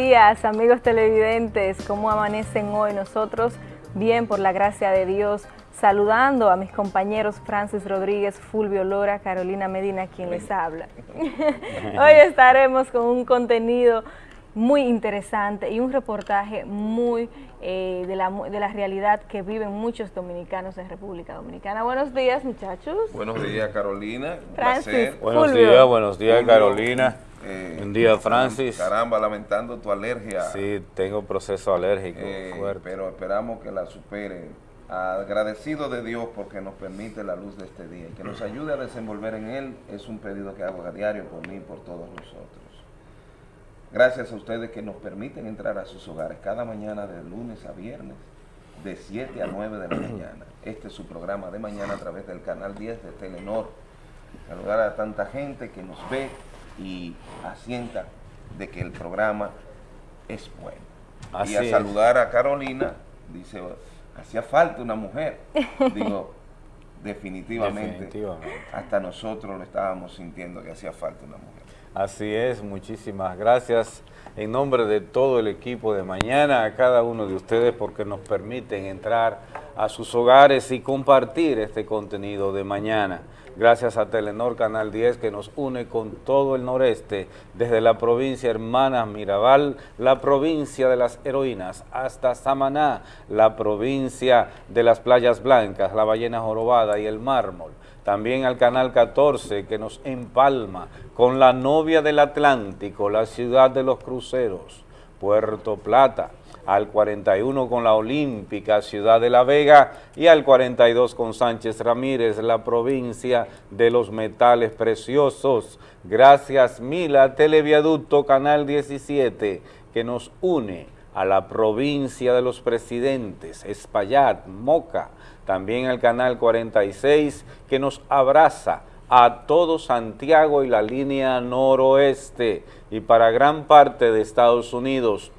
días, amigos televidentes. ¿Cómo amanecen hoy? Nosotros bien, por la gracia de Dios, saludando a mis compañeros Francis Rodríguez, Fulvio Lora, Carolina Medina, quien les habla. hoy estaremos con un contenido muy interesante y un reportaje muy eh, de, la, de la realidad que viven muchos dominicanos en República Dominicana. Buenos días, muchachos. Buenos días, Carolina. Francis, Buenos días, buenos días, Carolina. Eh, Buen día, Francis. Caramba, lamentando tu alergia. Sí, tengo proceso alérgico eh, fuerte. Pero esperamos que la supere. Agradecido de Dios porque nos permite la luz de este día y que nos ayude a desenvolver en él es un pedido que hago a diario por mí y por todos nosotros. Gracias a ustedes que nos permiten entrar a sus hogares cada mañana de lunes a viernes de 7 a 9 de la mañana. Este es su programa de mañana a través del canal 10 de Telenor. Saludar a tanta gente que nos ve y asienta de que el programa es bueno. y a saludar a Carolina, dice, hacía falta una mujer. Digo, definitivamente, definitivamente, hasta nosotros lo estábamos sintiendo que hacía falta una mujer. Así es, muchísimas gracias en nombre de todo el equipo de mañana, a cada uno de ustedes porque nos permiten entrar a sus hogares y compartir este contenido de mañana. Gracias a Telenor Canal 10 que nos une con todo el noreste, desde la provincia hermana Mirabal, la provincia de las heroínas, hasta Samaná, la provincia de las playas blancas, la ballena jorobada y el mármol. También al Canal 14 que nos empalma con la novia del Atlántico, la ciudad de los cruceros, Puerto Plata, al 41 con la Olímpica, Ciudad de la Vega, y al 42 con Sánchez Ramírez, la provincia de los metales preciosos. Gracias Mila, Televiaducto Canal 17, que nos une a la provincia de los presidentes, Espaillat, Moca, también el canal 46 que nos abraza a todo Santiago y la línea noroeste. Y para gran parte de Estados Unidos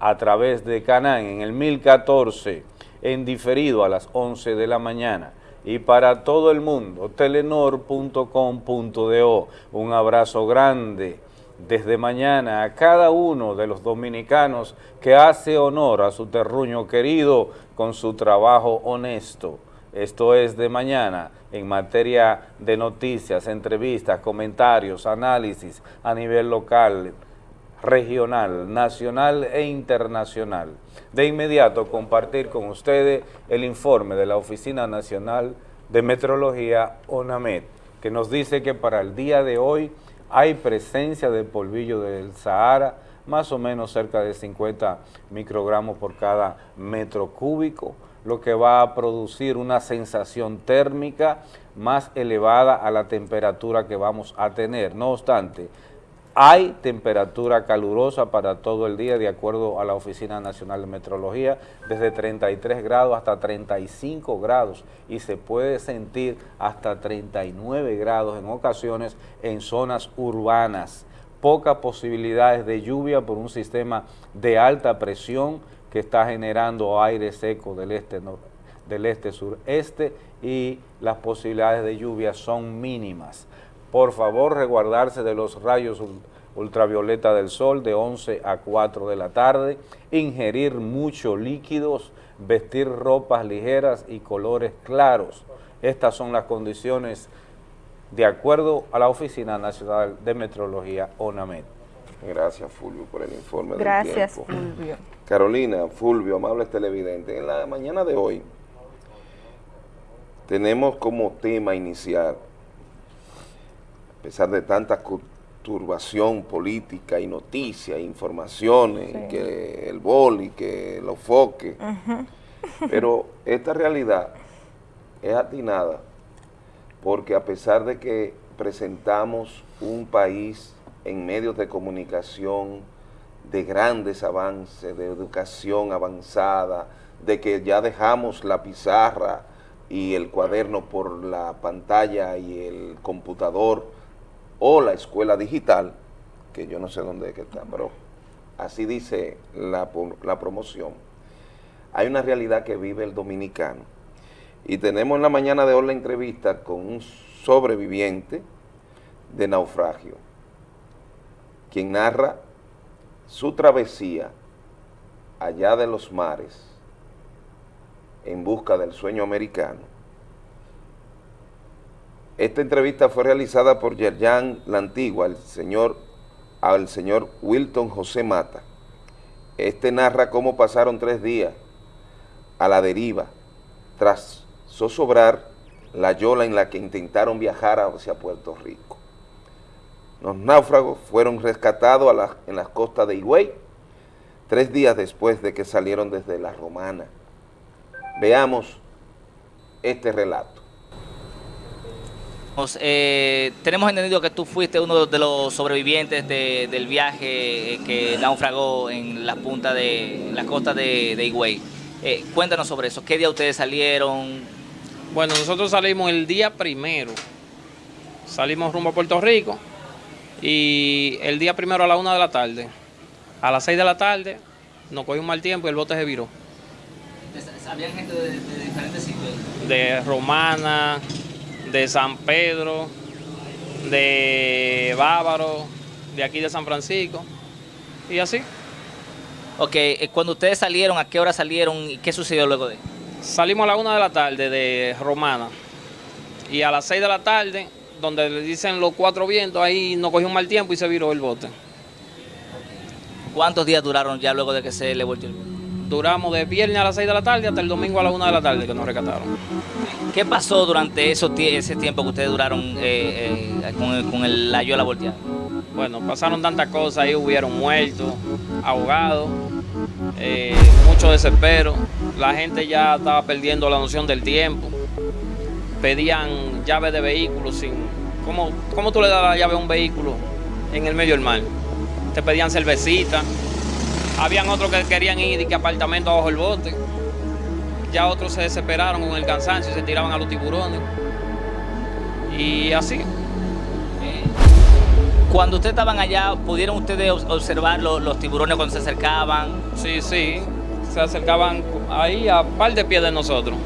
a, través de Canán en el 1014 en diferido a las 11 de la mañana. Y para todo el mundo telenor.com.do un abrazo grande desde mañana a cada uno de los dominicanos que hace honor a su terruño querido con su trabajo honesto. Esto es de mañana en materia de noticias, entrevistas, comentarios, análisis a nivel local, regional, nacional e internacional. De inmediato compartir con ustedes el informe de la Oficina Nacional de Metrología, ONAMED, que nos dice que para el día de hoy hay presencia de polvillo del Sahara, más o menos cerca de 50 microgramos por cada metro cúbico, lo que va a producir una sensación térmica más elevada a la temperatura que vamos a tener. No obstante, hay temperatura calurosa para todo el día, de acuerdo a la Oficina Nacional de Metrología, desde 33 grados hasta 35 grados y se puede sentir hasta 39 grados en ocasiones en zonas urbanas. Pocas posibilidades de lluvia por un sistema de alta presión que está generando aire seco del este, del este sureste y las posibilidades de lluvia son mínimas por favor resguardarse de los rayos ultravioleta del sol de 11 a 4 de la tarde, ingerir muchos líquidos, vestir ropas ligeras y colores claros. Estas son las condiciones de acuerdo a la Oficina Nacional de Metrología, ONAMED. Gracias, Fulvio, por el informe Gracias, Fulvio. Carolina, Fulvio, amables televidentes, en la mañana de hoy tenemos como tema inicial a pesar de tanta turbación política y noticias, informaciones, que el boli, que los foques, pero esta realidad es atinada porque a pesar de que presentamos un país en medios de comunicación de grandes avances, de educación avanzada, de que ya dejamos la pizarra y el cuaderno por la pantalla y el computador, o la escuela digital, que yo no sé dónde es que está, pero así dice la, la promoción, hay una realidad que vive el dominicano. Y tenemos en la mañana de hoy la entrevista con un sobreviviente de naufragio, quien narra su travesía allá de los mares en busca del sueño americano. Esta entrevista fue realizada por Yerjan La Antigua, el señor, al señor Wilton José Mata. Este narra cómo pasaron tres días a la deriva tras zozobrar la yola en la que intentaron viajar hacia Puerto Rico. Los náufragos fueron rescatados en las costas de Higüey tres días después de que salieron desde la Romana. Veamos este relato. Eh, tenemos entendido que tú fuiste uno de los sobrevivientes del viaje que naufragó en la punta de la costa de, de Higüey. Eh, cuéntanos sobre eso. ¿Qué día ustedes salieron? Bueno, nosotros salimos el día primero. Salimos rumbo a Puerto Rico y el día primero a la una de la tarde. A las seis de la tarde nos cogió un mal tiempo y el bote se viró. ¿Habían gente de, diferentes sitios? De Romana, de San Pedro, de Bávaro, de aquí de San Francisco y así. Ok, eh, cuando ustedes salieron, ¿a qué hora salieron y qué sucedió luego de? Salimos a la una de la tarde de Romana y a las seis de la tarde, donde le dicen los cuatro vientos, ahí nos cogió un mal tiempo y se viró el bote. ¿Cuántos días duraron ya luego de que se le volvió el bote? Duramos de viernes a las 6 de la tarde hasta el domingo a la 1 de la tarde que nos rescataron. ¿Qué pasó durante ese tiempo que ustedes duraron eh, eh, con, la yola volteada? Bueno, pasaron tantas cosas, ahí hubieron muertos, ahogados, eh, mucho desespero, la gente ya estaba perdiendo la noción del tiempo, pedían llaves de vehículos sin... ¿Cómo, ¿Cómo tú le das la llave a un vehículo en el medio del mar? Te pedían cervecita, habían otros que querían ir y que apartamento abajo el bote. Ya otros se desesperaron con el cansancio y se tiraban a los tiburones. Y así. Cuando ustedes estaban allá, ¿pudieron ustedes observar los, tiburones cuando se acercaban? Sí, sí. Se acercaban ahí a par de pies de nosotros.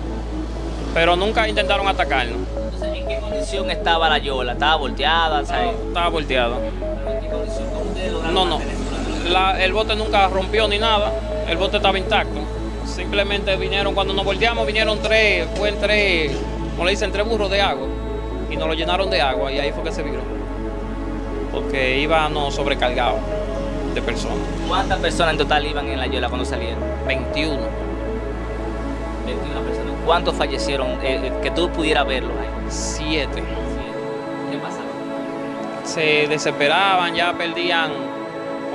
Pero nunca intentaron atacarnos. Entonces, ¿en qué condición estaba la yola? ¿Estaba volteada? estaba volteada. ¿En qué condición? no, no el bote nunca rompió ni nada, el bote estaba intacto. Simplemente vinieron, cuando nos volteamos, vinieron tres, fue tres, como le dicen, tres burros de agua. Y nos lo llenaron de agua y ahí fue que se viró. Porque íbamos sobrecargados de personas. ¿Cuántas personas en total iban en la yola cuando salieron? 21. 21 personas. ¿Cuántos fallecieron? Eh, eh, que tú pudieras verlos ahí. Siete. ¿Qué pasaba? Se desesperaban, ya perdían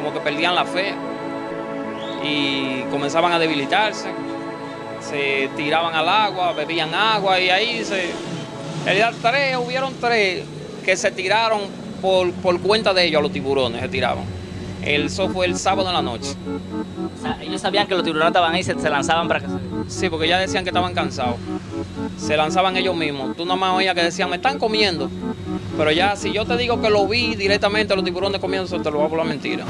como que perdían la fe y comenzaban a debilitarse, se tiraban al agua, bebían agua y ahí se... En realidad tres, hubieron tres que se tiraron por, por cuenta de ellos a los tiburones, se tiraban. Eso fue el sábado en la noche. O sea, ellos sabían que los tiburones estaban ahí y se, lanzaban para que Sí, porque ya decían que estaban cansados. Se lanzaban ellos mismos. Tú nomás oías que decían, me están comiendo. Pero ya, si yo te digo que lo vi directamente los tiburones comiendo, te lo voy a por la mentira.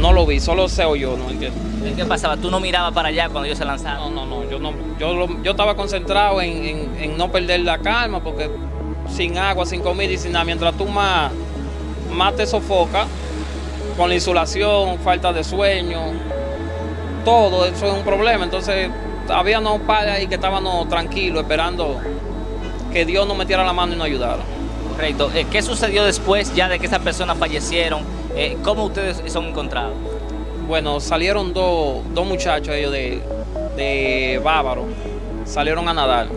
No lo vi, solo se oyó. ¿no? ¿Qué? ¿Qué pasaba? ¿Tú no mirabas para allá cuando ellos se lanzaban? No, no, no. Yo, no, yo, yo estaba concentrado en, en, no perder la calma porque sin agua, sin comida y sin nada, mientras tú más, más te sofocas, con la insolación, falta de sueño, todo eso es un problema. Entonces, había unos padres ahí que estábamos tranquilos, esperando que Dios nos metiera la mano y nos ayudara. Correcto. Eh, ¿Qué sucedió después ya de que esas personas fallecieron? Eh, ¿Cómo ustedes son encontrados? Bueno, salieron dos, muchachos ellos de, de Bávaro, salieron a nadar,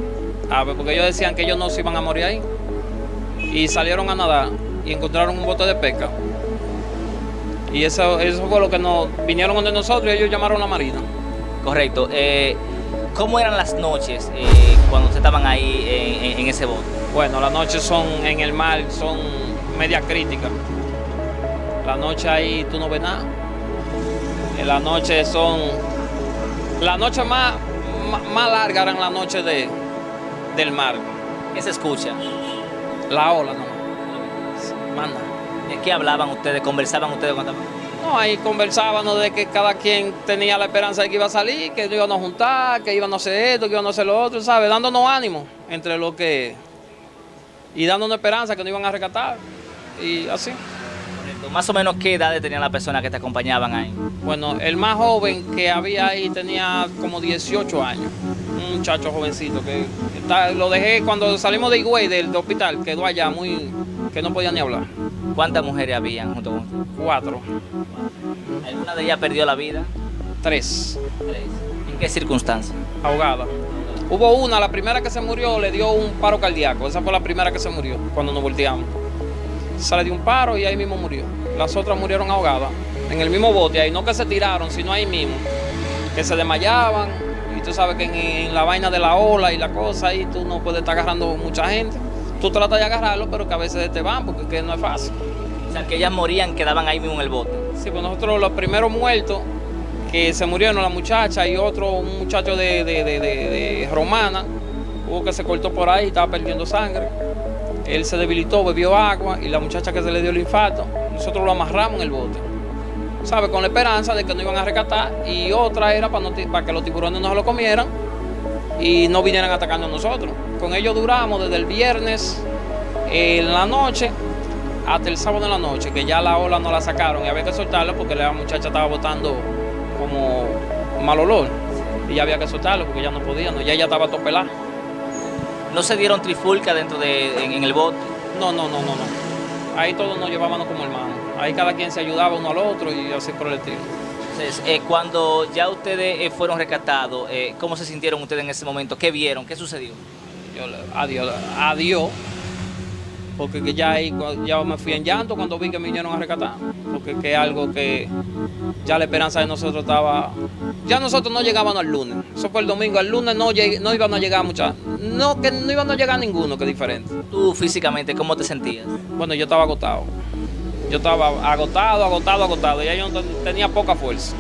porque ellos decían que ellos no se iban a morir ahí, y salieron a nadar y encontraron un bote de pesca. Y eso, eso fue lo que nos vinieron donde nosotros y ellos llamaron a la marina. Correcto. Eh, ¿Cómo eran las noches eh, cuando ustedes estaban ahí en, ese bote? Bueno, las noches son en el mar, son media críticas. La noche ahí tú no ves nada. En la noche son... La noche más, más, larga eran las noches de, del mar. ¿Qué se escucha? La ola no. Manda. ¿De qué hablaban ustedes? ¿Conversaban ustedes cuando No, ahí conversábamos de que cada quien tenía la esperanza de que iba a salir, que íbamos a juntar, que íbamos a hacer esto, que íbamos a hacer lo otro, ¿sabes? Dándonos ánimo entre lo que... Y dándonos esperanza que nos iban a rescatar. Y así. Más o menos, ¿qué edades tenían las personas que te acompañaban ahí? Bueno, el más joven que había ahí tenía como 18 años. Un muchacho jovencito que lo dejé cuando salimos de Higüey, del, hospital, quedó allá muy... que no podía ni hablar. ¿Cuántas mujeres habían junto con usted? Cuatro. ¿Alguna de ellas perdió la vida? Tres. ¿En qué circunstancias? Ahogada. Hubo una, la primera que se murió le dio un paro cardíaco. Esa fue la primera que se murió cuando nos volteamos. Se le dio un paro y ahí mismo murió. Las otras murieron ahogadas en el mismo bote, ahí no que se tiraron, sino ahí mismo. Que se desmayaban y tú sabes que en, la vaina de la ola y la cosa ahí tú no puedes estar agarrando mucha gente. Tú tratas de agarrarlo, pero que a veces te van porque que no es fácil. O sea, que ellas morían, quedaban ahí mismo en el bote. Sí, pues nosotros los primeros muertos que se murieron la muchacha y otro, un muchacho de, Romana, hubo que se cortó por ahí, estaba perdiendo sangre. Él se debilitó, bebió agua y la muchacha que se le dio el infarto, nosotros lo amarramos en el bote. ¿Sabe? Con la esperanza de que no iban a rescatar y otra era para, que los tiburones no se lo comieran y no vinieran atacando a nosotros. Con ellos duramos desde el viernes en la noche hasta el sábado en la noche, que ya la ola no la sacaron y había que soltarlo porque la muchacha estaba botando como mal olor. Y ya había que soltarlo porque ya no podía, ya estaba topelada. ¿No se dieron trifulca dentro de, en, el bote? No, no, no, no, no. Ahí todos nos llevábamos como hermanos. Ahí cada quien se ayudaba uno al otro y así por el estilo. Entonces, eh, cuando ya ustedes eh, fueron rescatados, eh, ¿cómo se sintieron ustedes en ese momento? ¿Qué vieron? ¿Qué sucedió? Yo, adiós, adiós porque ya ahí ya me fui en llanto cuando vi que me vinieron a rescatar, porque que es algo que ya la esperanza de nosotros estaba, ya nosotros no llegábamos al lunes, eso fue el domingo, el lunes no, no iban a llegar muchas, no que no iban a llegar ninguno, que es diferente. ¿Tú físicamente cómo te sentías? Bueno, yo estaba agotado, yo estaba agotado, agotado, agotado, ya yo tenía poca fuerza.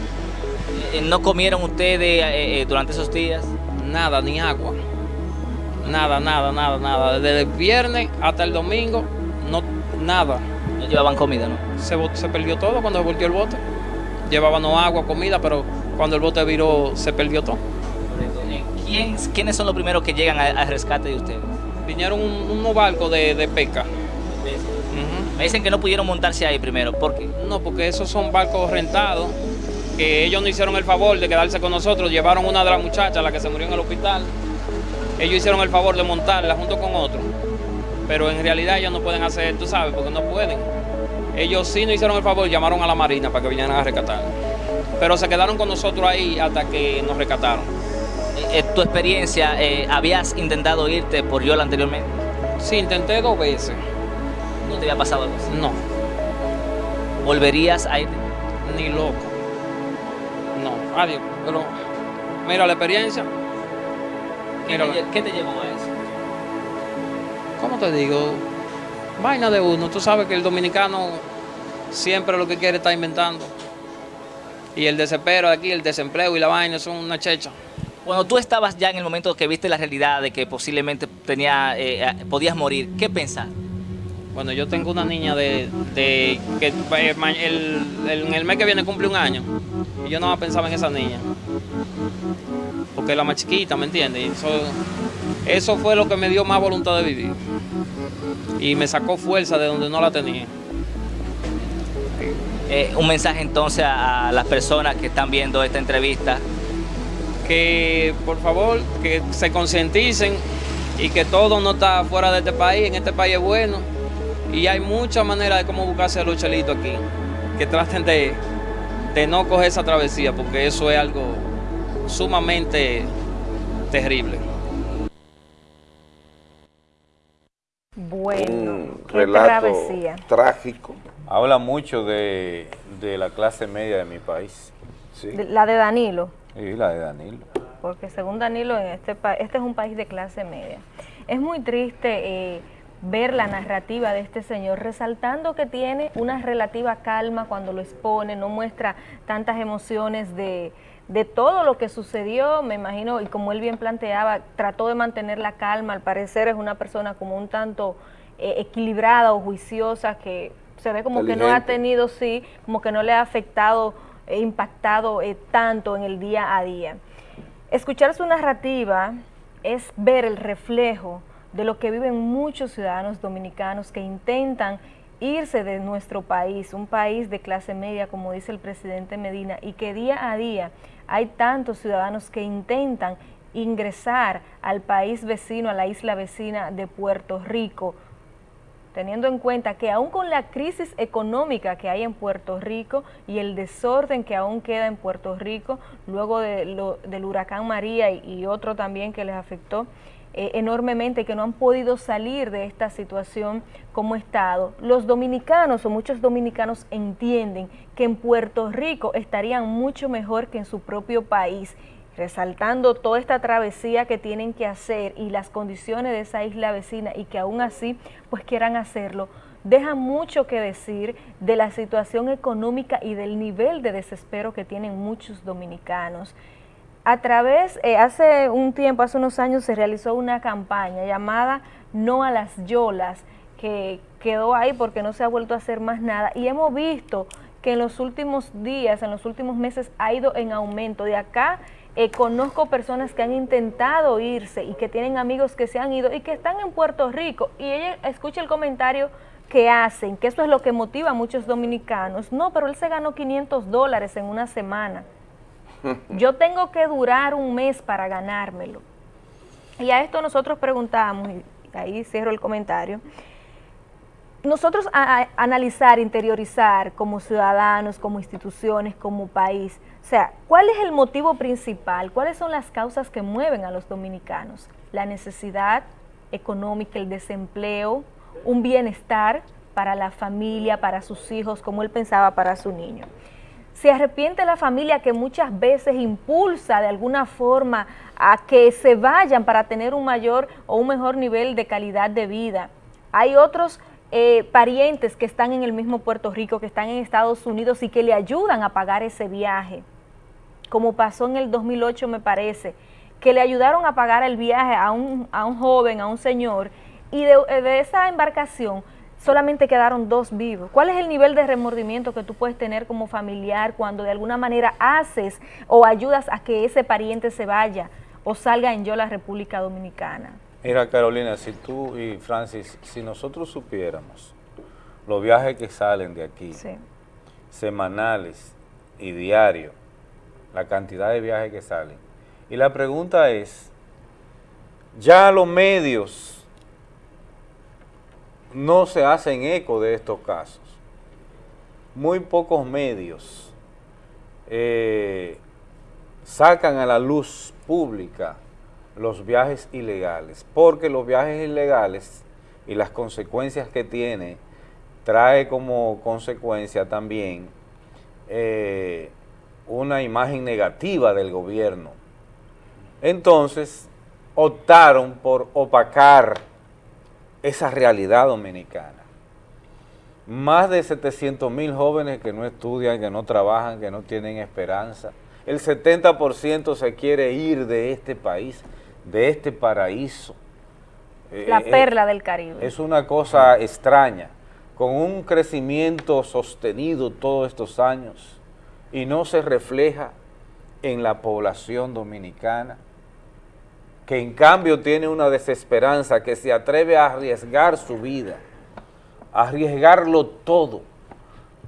Eh, ¿No comieron ustedes eh, eh, durante esos días? Nada, ni agua. Nada, nada, nada, nada. Desde el viernes hasta el domingo, no, nada. No llevaban comida, ¿no? Se, se perdió todo cuando se volvió el bote. Llevaban agua, comida, pero cuando el bote viró, se perdió todo. ¿Quiénes son los primeros que llegan al rescate de ustedes? Vinieron unos barcos de, de pesca. Me dicen que no pudieron montarse ahí primero. ¿Por qué? No, porque esos son barcos rentados, que ellos no hicieron el favor de quedarse con nosotros. Llevaron una de las muchachas, la que se murió en el hospital, ellos hicieron el favor de montarla junto con otro, pero en realidad ellos no pueden hacer, tú sabes, porque no pueden. Ellos sí nos hicieron el favor, llamaron a la Marina para que vinieran a rescatar. Pero se quedaron con nosotros ahí hasta que nos rescataron. ¿En eh, tu experiencia, eh, habías intentado irte por Yola anteriormente? Sí, intenté dos veces. ¿No te había pasado algo así? No. ¿Volverías a irte? Ni loco. No, adiós. Pero mira la experiencia, ¿Qué, te, llevó a eso? ¿Cómo te digo? Vaina de uno. Tú sabes que el dominicano siempre lo que quiere está inventando. Y el desespero aquí, el desempleo y la vaina son una checha. Cuando tú estabas ya en el momento que viste la realidad de que posiblemente tenía, eh, eh, podías morir, ¿qué pensar? Bueno, yo tengo una niña de, que eh, en el mes que viene cumple un año y yo no pensaba en esa niña porque es la más chiquita, ¿me entiendes? Eso, eso fue lo que me dio más voluntad de vivir. Y me sacó fuerza de donde no la tenía. Eh, un mensaje entonces a las personas que están viendo esta entrevista. Que por favor, que se concienticen y que todo no está fuera de este país, en este país es bueno. Y hay muchas maneras de cómo buscarse los chelitos aquí. Que traten de, de no coger esa travesía, porque eso es algo sumamente terrible. Bueno, qué relato trágico. Habla mucho de, la clase media de mi país. La de Danilo. Sí, la de Danilo. Porque según Danilo, en este, este es un país de clase media. Es muy triste eh, ver la narrativa de este señor, resaltando que tiene una relativa calma cuando lo expone, no muestra tantas emociones de, de todo lo que sucedió, me imagino, y como él bien planteaba, trató de mantener la calma, al parecer es una persona como un tanto eh, equilibrada o juiciosa, que se ve como que no ha tenido, sí, como que no le ha afectado, e impactado eh, tanto en el día a día. Escuchar su narrativa es ver el reflejo de lo que viven muchos ciudadanos dominicanos que intentan irse de nuestro país, un país de clase media, como dice el presidente Medina, y que día a día hay tantos ciudadanos que intentan ingresar al país vecino, a la isla vecina de Puerto Rico, teniendo en cuenta que aún con la crisis económica que hay en Puerto Rico y el desorden que aún queda en Puerto Rico, luego del huracán María y otro también que les afectó, eh, enormemente que no han podido salir de esta situación como Estado. Los dominicanos o muchos dominicanos entienden que en Puerto Rico estarían mucho mejor que en su propio país resaltando toda esta travesía que tienen que hacer y las condiciones de esa isla vecina y que aún así pues quieran hacerlo, deja mucho que decir de la situación económica y del nivel de desespero que tienen muchos dominicanos a través, eh, hace un tiempo, hace unos años, se realizó una campaña llamada No a las Yolas, que quedó ahí porque no se ha vuelto a hacer más nada. Y hemos visto que en los últimos días, en los últimos meses, ha ido en aumento. De acá eh, conozco personas que han intentado irse y que tienen amigos que se han ido y que están en Puerto Rico. Y ella escucha el comentario que hacen, que eso es lo que motiva a muchos dominicanos. No, pero él se ganó 500 dólares en una semana. Yo tengo que durar un mes para ganármelo. Y a esto nosotros preguntamos, y ahí cierro el comentario, nosotros a, analizar, interiorizar como ciudadanos, como instituciones, como país, o sea, ¿cuál es el motivo principal? ¿Cuáles son las causas que mueven a los dominicanos? La necesidad económica, el desempleo, un bienestar para la familia, para sus hijos, como él pensaba para su niño se arrepiente la familia que muchas veces impulsa de alguna forma a que se vayan para tener un mayor o un mejor nivel de calidad de vida. Hay otros eh, parientes que están en el mismo Puerto Rico, que están en Estados Unidos y que le ayudan a pagar ese viaje, como pasó en el 2008 me parece, que le ayudaron a pagar el viaje a un, a un joven, a un señor, y de, de esa embarcación solamente quedaron dos vivos. ¿Cuál es el nivel de remordimiento que tú puedes tener como familiar cuando de alguna manera haces o ayudas a que ese pariente se vaya o salga en yo la República Dominicana? Mira Carolina, si tú y Francis, si nosotros supiéramos los viajes que salen de aquí, semanales y diarios, la cantidad de viajes que salen, y la pregunta es, ya los medios no se hacen eco de estos casos. Muy pocos medios eh, sacan a la luz pública los viajes ilegales, porque los viajes ilegales y las consecuencias que tiene, trae como consecuencia también eh, una imagen negativa del gobierno. Entonces, optaron por opacar esa realidad dominicana. Más de 700 mil jóvenes que no estudian, que no trabajan, que no tienen esperanza. El 70% se quiere ir de este país, de este paraíso. Eh, La eh, perla del Caribe. Es una cosa extraña, con un crecimiento sostenido todos estos años y no se refleja en la población dominicana que en cambio tiene una desesperanza, que se atreve a arriesgar su vida, a arriesgarlo todo,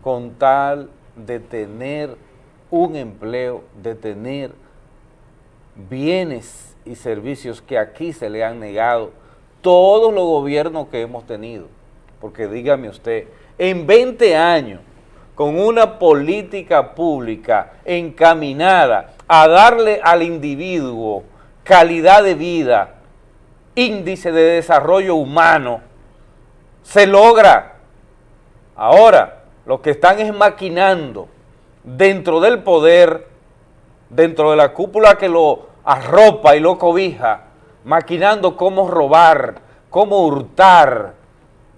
con tal de tener un empleo, de tener bienes y servicios que aquí se le han negado todos los gobiernos que hemos tenido. Porque dígame usted, en 20 años, con una política pública encaminada a darle al individuo calidad de vida, índice de desarrollo humano, se logra. Ahora, lo que están es maquinando dentro del poder, dentro de la cúpula que lo arropa y lo cobija, maquinando cómo robar, cómo hurtar.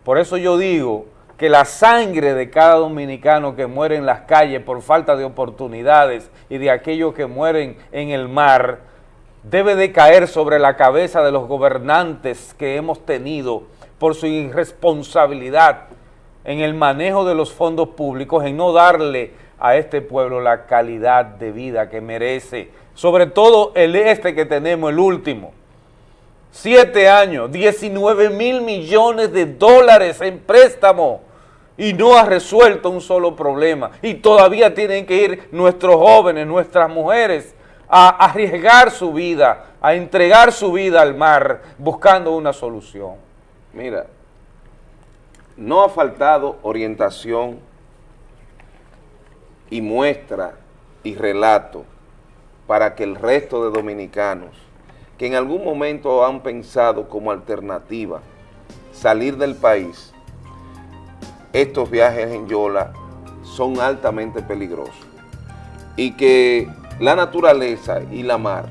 Por eso yo digo que la sangre de cada dominicano que muere en las calles por falta de oportunidades y de aquellos que mueren en el mar, debe de caer sobre la cabeza de los gobernantes que hemos tenido por su irresponsabilidad en el manejo de los fondos públicos, en no darle a este pueblo la calidad de vida que merece, sobre todo el este que tenemos, el último. Siete años, 19 mil millones de dólares en préstamo y no ha resuelto un solo problema. Y todavía tienen que ir nuestros jóvenes, nuestras mujeres, a arriesgar su vida, a entregar su vida al mar, buscando una solución. Mira, no ha faltado orientación y muestra y relato para que el resto de dominicanos que en algún momento han pensado como alternativa salir del país, estos viajes en Yola son altamente peligrosos y que la naturaleza y la mar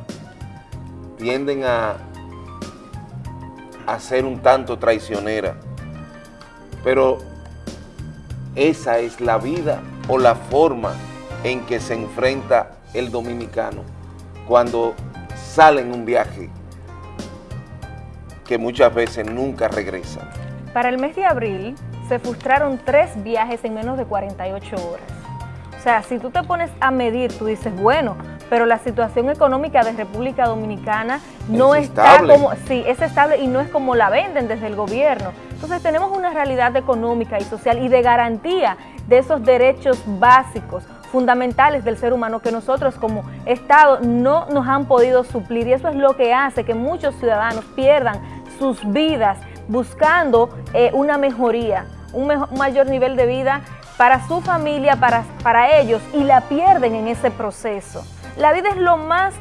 tienden a, ser un tanto traicionera, pero esa es la vida o la forma en que se enfrenta el dominicano cuando sale en un viaje que muchas veces nunca regresa. Para el mes de abril se frustraron tres viajes en menos de 48 horas. Sea, si tú te pones a medir, tú dices, bueno, pero la situación económica de República Dominicana no está como, sí, es estable y no es como la venden desde el gobierno. Entonces tenemos una realidad económica y social y de garantía de esos derechos básicos fundamentales del ser humano que nosotros como Estado no nos han podido suplir y eso es lo que hace que muchos ciudadanos pierdan sus vidas buscando eh, una mejoría, un, mayor nivel de vida para su familia, para, para ellos y la pierden en ese proceso. La vida es lo más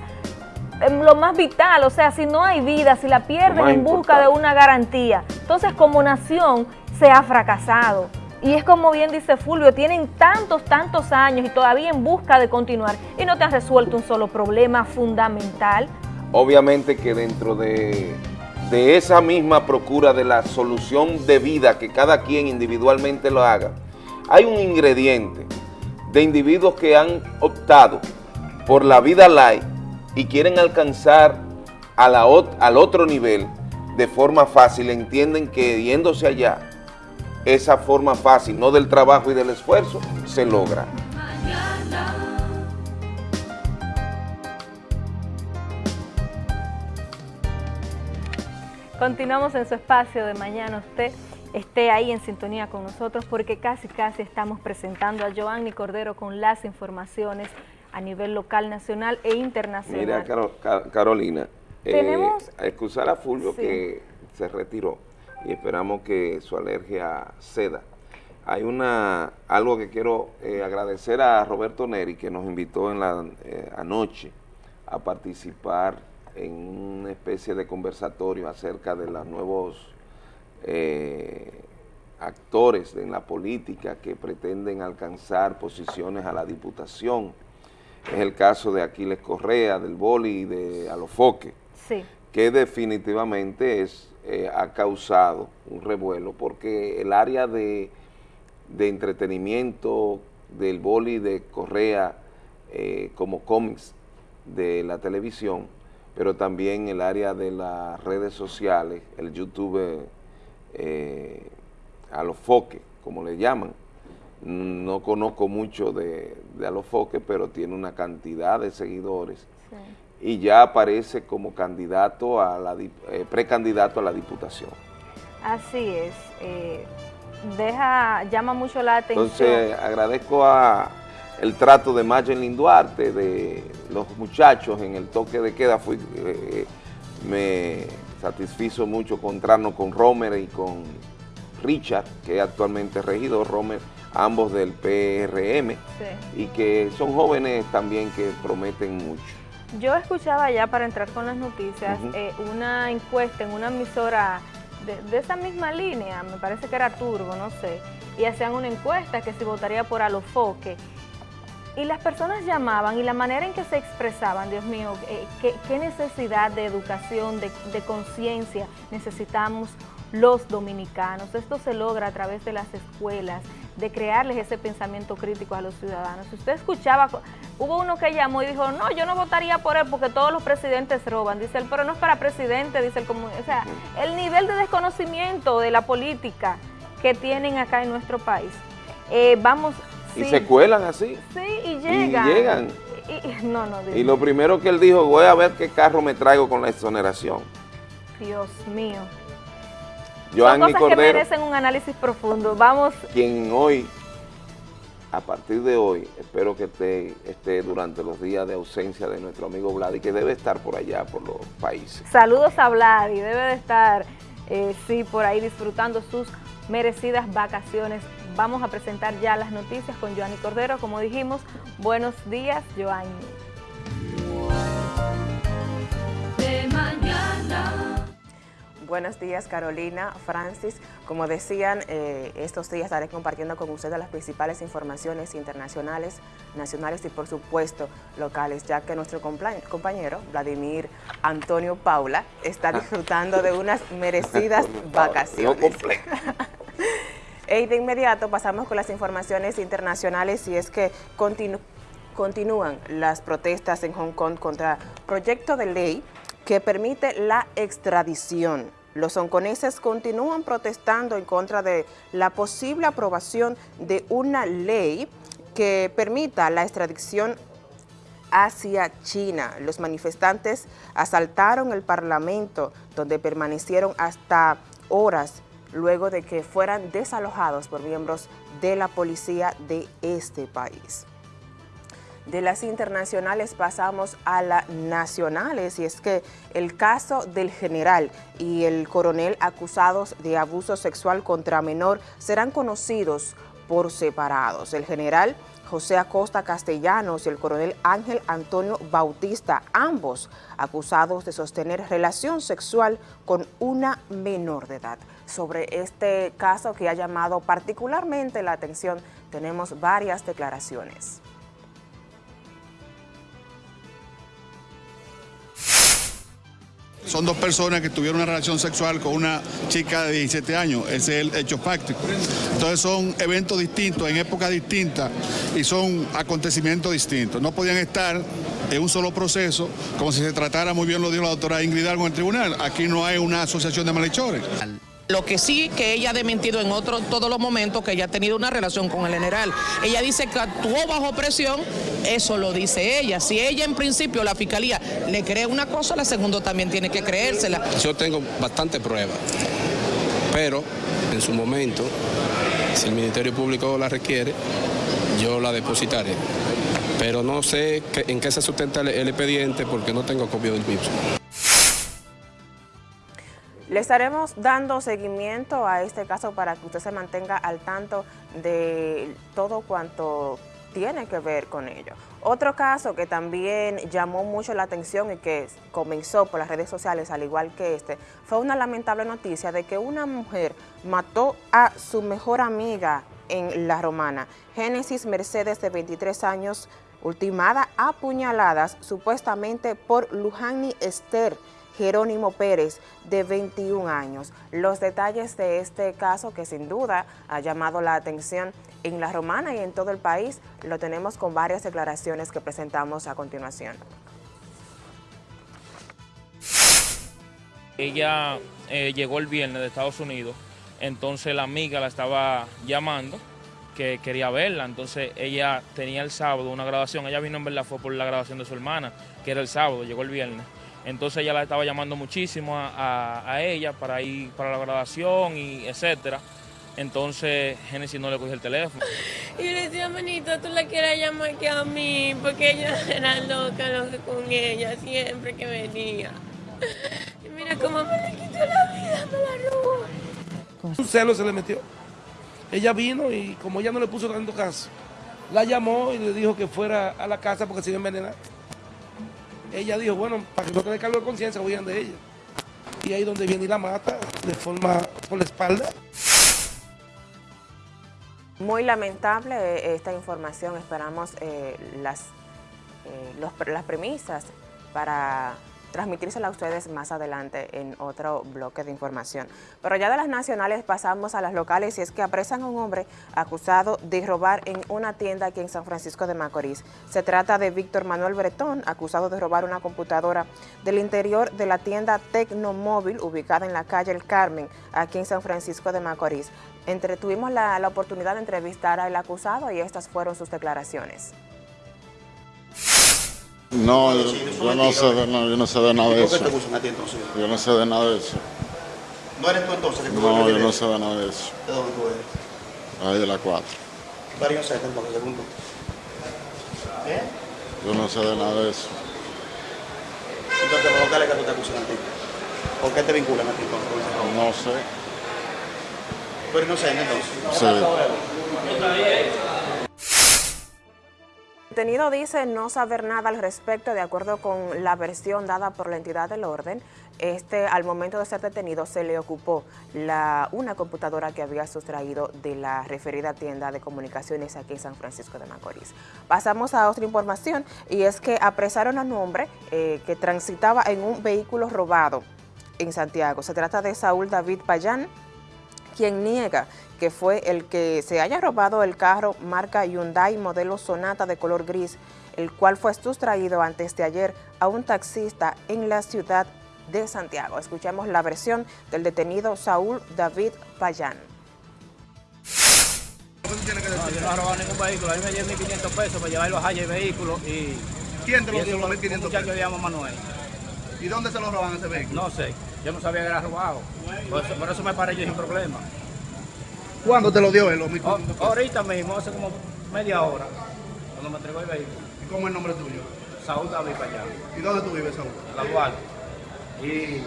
em, lo más vital, o sea, si no hay vida, si la pierden en busca de una garantía, entonces como nación se ha fracasado. Y es como bien dice Fulvio, tienen tantos, tantos años y todavía en busca de continuar y no te has resuelto un solo problema fundamental. Obviamente que dentro de, de esa misma procura de la solución de vida que cada quien individualmente lo haga, hay un ingrediente de individuos que han optado por la vida light y quieren alcanzar al otro nivel de forma fácil, entienden que yéndose allá esa forma fácil, no del trabajo y del esfuerzo, se logra. Continuamos en su espacio de mañana. Usted esté ahí en sintonía con nosotros porque casi casi estamos presentando a Joanny Cordero con las informaciones a nivel local, nacional e internacional. Mira, Carolina, eh, Tenemos, excusar a Fulvio que se retiró y esperamos que su alergia ceda. Hay una algo que quiero eh, agradecer a Roberto Neri que nos invitó en la eh, anoche a participar en una especie de conversatorio acerca de los nuevos eh, actores en la política que pretenden alcanzar posiciones a la diputación. Es el caso de Aquiles Correa, del Boli y de Alofoque, sí. que definitivamente es eh, ha causado un revuelo porque el área de, entretenimiento del boli de Correa eh, como cómics de la televisión, pero también el área de las redes sociales, el YouTube eh, a los foques, como le llaman. No conozco mucho de, de a los foques, pero tiene una cantidad de seguidores y ya aparece como candidato a la eh, precandidato a la diputación. Así es. Eh, deja, llama mucho la atención. Entonces agradezco a el trato de Magelin Duarte, de los muchachos en el toque de queda, fui, eh, me satisfizo mucho encontrarnos con Romer y con Richard, que es actualmente regidor, Romer, ambos del PRM, y que son jóvenes también que prometen mucho. Yo escuchaba ya para entrar con las noticias eh, una encuesta en una emisora de, esa misma línea, me parece que era Turbo, no sé, y hacían una encuesta que se votaría por Alofoque. Y las personas llamaban y la manera en que se expresaban, Dios mío, eh, qué, necesidad de educación, de, de conciencia necesitamos los dominicanos. Esto se logra a través de las escuelas, de crearles ese pensamiento crítico a los ciudadanos. Si usted escuchaba, hubo uno que llamó y dijo, no, yo no votaría por él porque todos los presidentes roban. Dice él, pero no es para presidente, dice el O sea, el nivel de desconocimiento de la política que tienen acá en nuestro país. Eh, vamos... Y se cuelan así. Sí, y llegan. Y llegan. Y, no, no, y lo primero que él dijo, voy a ver qué carro me traigo con la exoneración. Dios mío. Joanny Son cosas Cordero, que merecen un análisis profundo. Vamos. Quien hoy, a partir de hoy, espero que esté, esté durante los días de ausencia de nuestro amigo Vladi, que debe estar por allá, por los países. Saludos a Vladi, debe de estar, eh, sí, por ahí disfrutando sus merecidas vacaciones vamos a presentar ya las noticias con Joanny Cordero. Como dijimos, buenos días, Joanny. Buenos días Carolina, Francis. Como decían, eh, estos días estaré compartiendo con ustedes las principales informaciones internacionales, nacionales y por supuesto locales, ya que nuestro compañero Vladimir Antonio Paula está ah. disfrutando de unas merecidas vacaciones. Y de inmediato pasamos con las informaciones internacionales y es que continúan las protestas en Hong Kong contra proyecto de ley que permite la extradición. Los hongkoneses continúan protestando en contra de la posible aprobación de una ley que permita la extradición hacia China. Los manifestantes asaltaron el Parlamento, donde permanecieron hasta horas luego de que fueran desalojados por miembros de la policía de este país. De las internacionales pasamos a las nacionales y es que el caso del general y el coronel acusados de abuso sexual contra menor serán conocidos por separados. El general José Acosta Castellanos y el coronel Ángel Antonio Bautista, ambos acusados de sostener relación sexual con una menor de edad sobre este caso que ha llamado particularmente la atención. Tenemos varias declaraciones. Son dos personas que tuvieron una relación sexual con una chica de 17 años, ese es el hecho práctico. Entonces son eventos distintos, en épocas distintas y son acontecimientos distintos. No podían estar en un solo proceso, como si se tratara, muy bien lo dijo la doctora Ingrid Algo en el tribunal. Aquí no hay una asociación de malhechores. Lo que sí que ella ha dementido en otro, todos los momentos que ella ha tenido una relación con el general. Ella dice que actuó bajo presión, eso lo dice ella. Si ella en principio, la fiscalía, le cree una cosa, la segunda también tiene que creérsela. Yo tengo bastante pruebas, pero en su momento, si el Ministerio Público la requiere, yo la depositaré pero no sé en qué se sustenta el, expediente porque no tengo copia del mismo. Le estaremos dando seguimiento a este caso para que usted se mantenga al tanto de todo cuanto tiene que ver con ello. Otro caso que también llamó mucho la atención y que comenzó por las redes sociales, al igual que este, fue una lamentable noticia de que una mujer mató a su mejor amiga en La Romana. Génesis Mercedes, de 23 años, ultimada a puñaladas, supuestamente por Lujani Esther, Jerónimo Pérez, de 21 años. Los detalles de este caso, que sin duda ha llamado la atención en La Romana y en todo el país, lo tenemos con varias declaraciones que presentamos a continuación. Ella eh, llegó el viernes de Estados Unidos, entonces la amiga la estaba llamando que quería verla, entonces ella tenía el sábado una grabación, ella vino en verdad fue por la grabación de su hermana, que era el sábado, llegó el viernes entonces ella la estaba llamando muchísimo a, ella para ir para la graduación y etcétera. Entonces Genesis no le cogió el teléfono. Y le decía, manita, tú la quieras llamar que a mí, porque ella era loca, loca con ella, siempre que venía. Y mira cómo me le quitó la vida, me la robó. Un celo se le metió. Ella vino y como ella no le puso tanto caso, la llamó y le dijo que fuera a la casa porque se iba a envenenar ella dijo, bueno, para que no tenga cargo de conciencia, huyan de ella. Y ahí donde viene y la mata, de forma por la espalda. Muy lamentable eh, esta información, esperamos eh, las, eh, las premisas para transmitírsela a ustedes más adelante en otro bloque de información. Pero ya de las nacionales pasamos a las locales y es que apresan a un hombre acusado de robar en una tienda aquí en San Francisco de Macorís. Se trata de Víctor Manuel Bretón, acusado de robar una computadora del interior de la tienda Tecnomóvil ubicada en la calle El Carmen, aquí en San Francisco de Macorís. Entre, tuvimos la, la oportunidad de entrevistar al acusado y estas fueron sus declaraciones. No, yo, yo, no sé de, no, yo no sé de nada de eso. Yo no sé de nada de eso. ¿No eres tú entonces? Que no, yo no sé de nada de eso. ¿De dónde tú eres? Ahí de la 4. Varios set entonces, segundo. ¿Eh? Yo no sé de nada de eso. Entonces, ¿por qué que tú te acusan a ti? ¿Por qué te vinculan a ti? No sé. ¿Tú eres inocente entonces? Sí. Detenido dice no saber nada al respecto, de acuerdo con la versión dada por la entidad del orden. Este, al momento de ser detenido, se le ocupó una computadora que había sustraído de la referida tienda de comunicaciones aquí en San Francisco de Macorís. Pasamos a otra información y es que apresaron a un hombre eh, que transitaba en un vehículo robado en Santiago. Se trata de Saúl David Payán, quien niega que fue el que se haya robado el carro marca Hyundai modelo Sonata de color gris, el cual fue sustraído antes de ayer a un taxista en la ciudad de Santiago. Escuchemos la versión del detenido Saúl David Payán. No, yo no he robado ningún vehículo. A mí me dieron 1.500 pesos para llevar los Hayes vehículos y... ¿Quién te lo y dio eso los fue 1.500 Un muchacho pesos? que llama Manuel. ¿Y dónde se lo roban ese vehículo? No sé. Yo no sabía que era robado. Por eso, por eso me paré yo sin problema. ¿Cuándo te lo dio él? O- 1.500 pesos? ahorita mismo, hace como media hora, cuando me entregó el vehículo. ¿Y cómo es el nombre tuyo? Saúl David para allá, ¿Y dónde tú vives, Saúl? la Duarte. Y...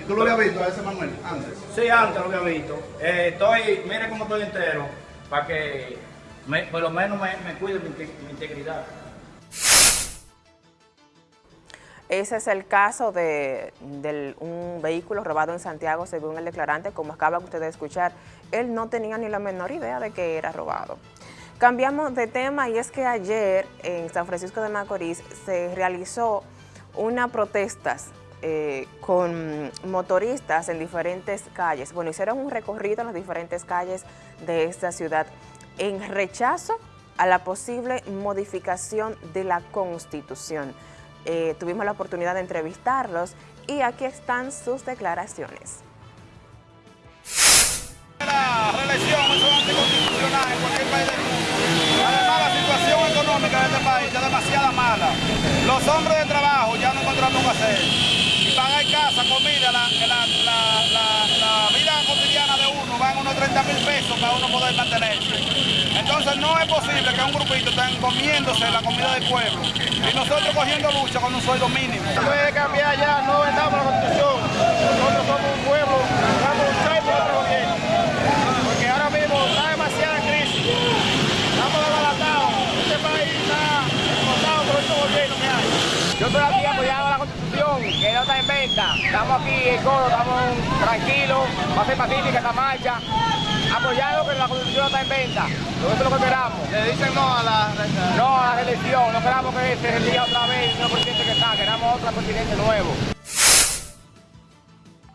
¿Y tú lo habías visto a ese Manuel antes? Sí, antes lo había visto. Eh, estoy, mire cómo estoy entero, para que me- por lo menos me, me cuide mi, inte- mi integridad. Ese es el caso de, del- un vehículo robado en Santiago, según el declarante, como acaban ustedes de escuchar, él no tenía ni la menor idea de que era robado. Cambiamos de tema y es que ayer en San Francisco de Macorís se realizó una protesta eh, con motoristas en diferentes calles. Bueno, hicieron un recorrido en las diferentes calles de esta ciudad en rechazo a la posible modificación de la Constitución. Eh, tuvimos la oportunidad de entrevistarlos y aquí están sus declaraciones. La reelección es anticonstitucional en cualquier país. Además, la situación económica de este país es demasiado mala. Los hombres de trabajo ya no encontramos qué hacer. Y pagar casa, comida, la, la, la, la, la vida cotidiana de uno van unos 30 mil pesos para uno poder mantenerse. Entonces no es posible que un grupito estén comiéndose la comida del pueblo y nosotros cogiendo lucha con un sueldo mínimo. Se puede cambiar ya, no vendamos la constitución. Nosotros somos un pueblo, vamos a luchar por nuestro gobierno. Porque ahora mismo está demasiada crisis. Estamos desbaratados. Este país está explotado por este gobierno que hay. Yo estoy aquí apoyando la constitución, que no está en venta. Estamos aquí en coro, estamos tranquilos, va a ser pacífica esta marcha. Apoyando que la constitución no está en venta. Nosotros es lo que esperamos. Le dicen no a la No a la reelección. No queramos que se elija otra vez el mismo presidente que está. Queramos otro presidente nuevo.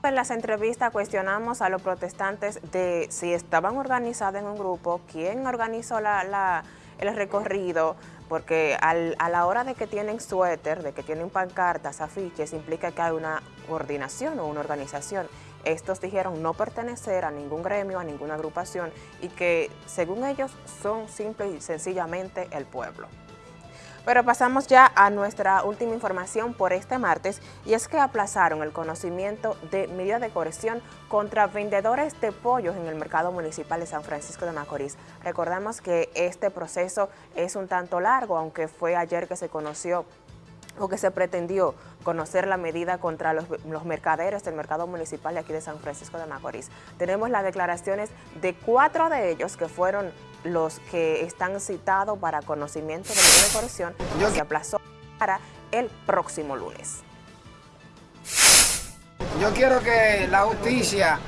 En las entrevistas cuestionamos a los protestantes de si estaban organizados en un grupo, quién organizó la- la- el recorrido, porque al- a la hora de que tienen suéter, de que tienen pancartas, afiches, implica que hay una coordinación o una organización. Estos dijeron no pertenecer a ningún gremio, a ninguna agrupación y que según ellos son simple y sencillamente el pueblo. Pero pasamos ya a nuestra última información por este martes y es que aplazaron el conocimiento de medida de coerción contra vendedores de pollos en el mercado municipal de San Francisco de Macorís. Recordamos que este proceso es un tanto largo, aunque fue ayer que se conoció o que se pretendió conocer la medida contra los, los mercaderes del mercado municipal de aquí de San Francisco de Macorís. Tenemos las declaraciones de cuatro de ellos que fueron los que están citados para conocimiento de de corrección se aplazó para el próximo lunes. Yo quiero que la justicia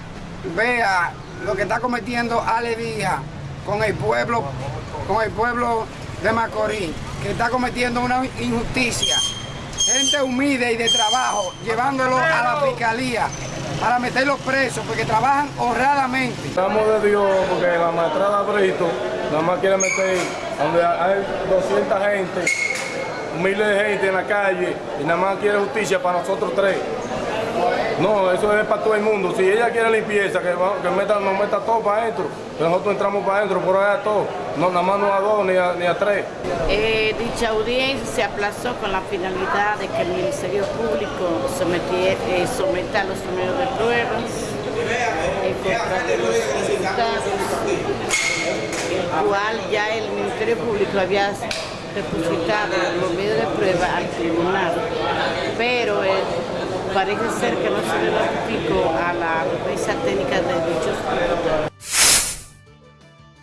vea lo que está cometiendo Ale Díaz con el pueblo, con el pueblo de Macorís, que está cometiendo una injusticia. Gente humilde y de trabajo, llevándolo a la fiscalía para meterlos presos, porque trabajan honradamente. Estamos de Dios porque la maestrada Brito nada más quiere meter donde hay 200 gente, miles de gente en la calle y nada más quiere justicia para nosotros tres. No, eso es para todo el mundo. Si ella quiere limpieza, que, meta, nos meta todo para adentro. Nosotros entramos para adentro, por allá todo. No, nada más no a dos ni a, tres. Eh, dicha audiencia se aplazó con la finalidad de que el Ministerio Público sometiera, eh, los números de pruebas el cual ya el Ministerio Público había depositado los medios de prueba al tribunal, pero eh, parece ser que no se le notificó a la mesa técnica de dichos imputados.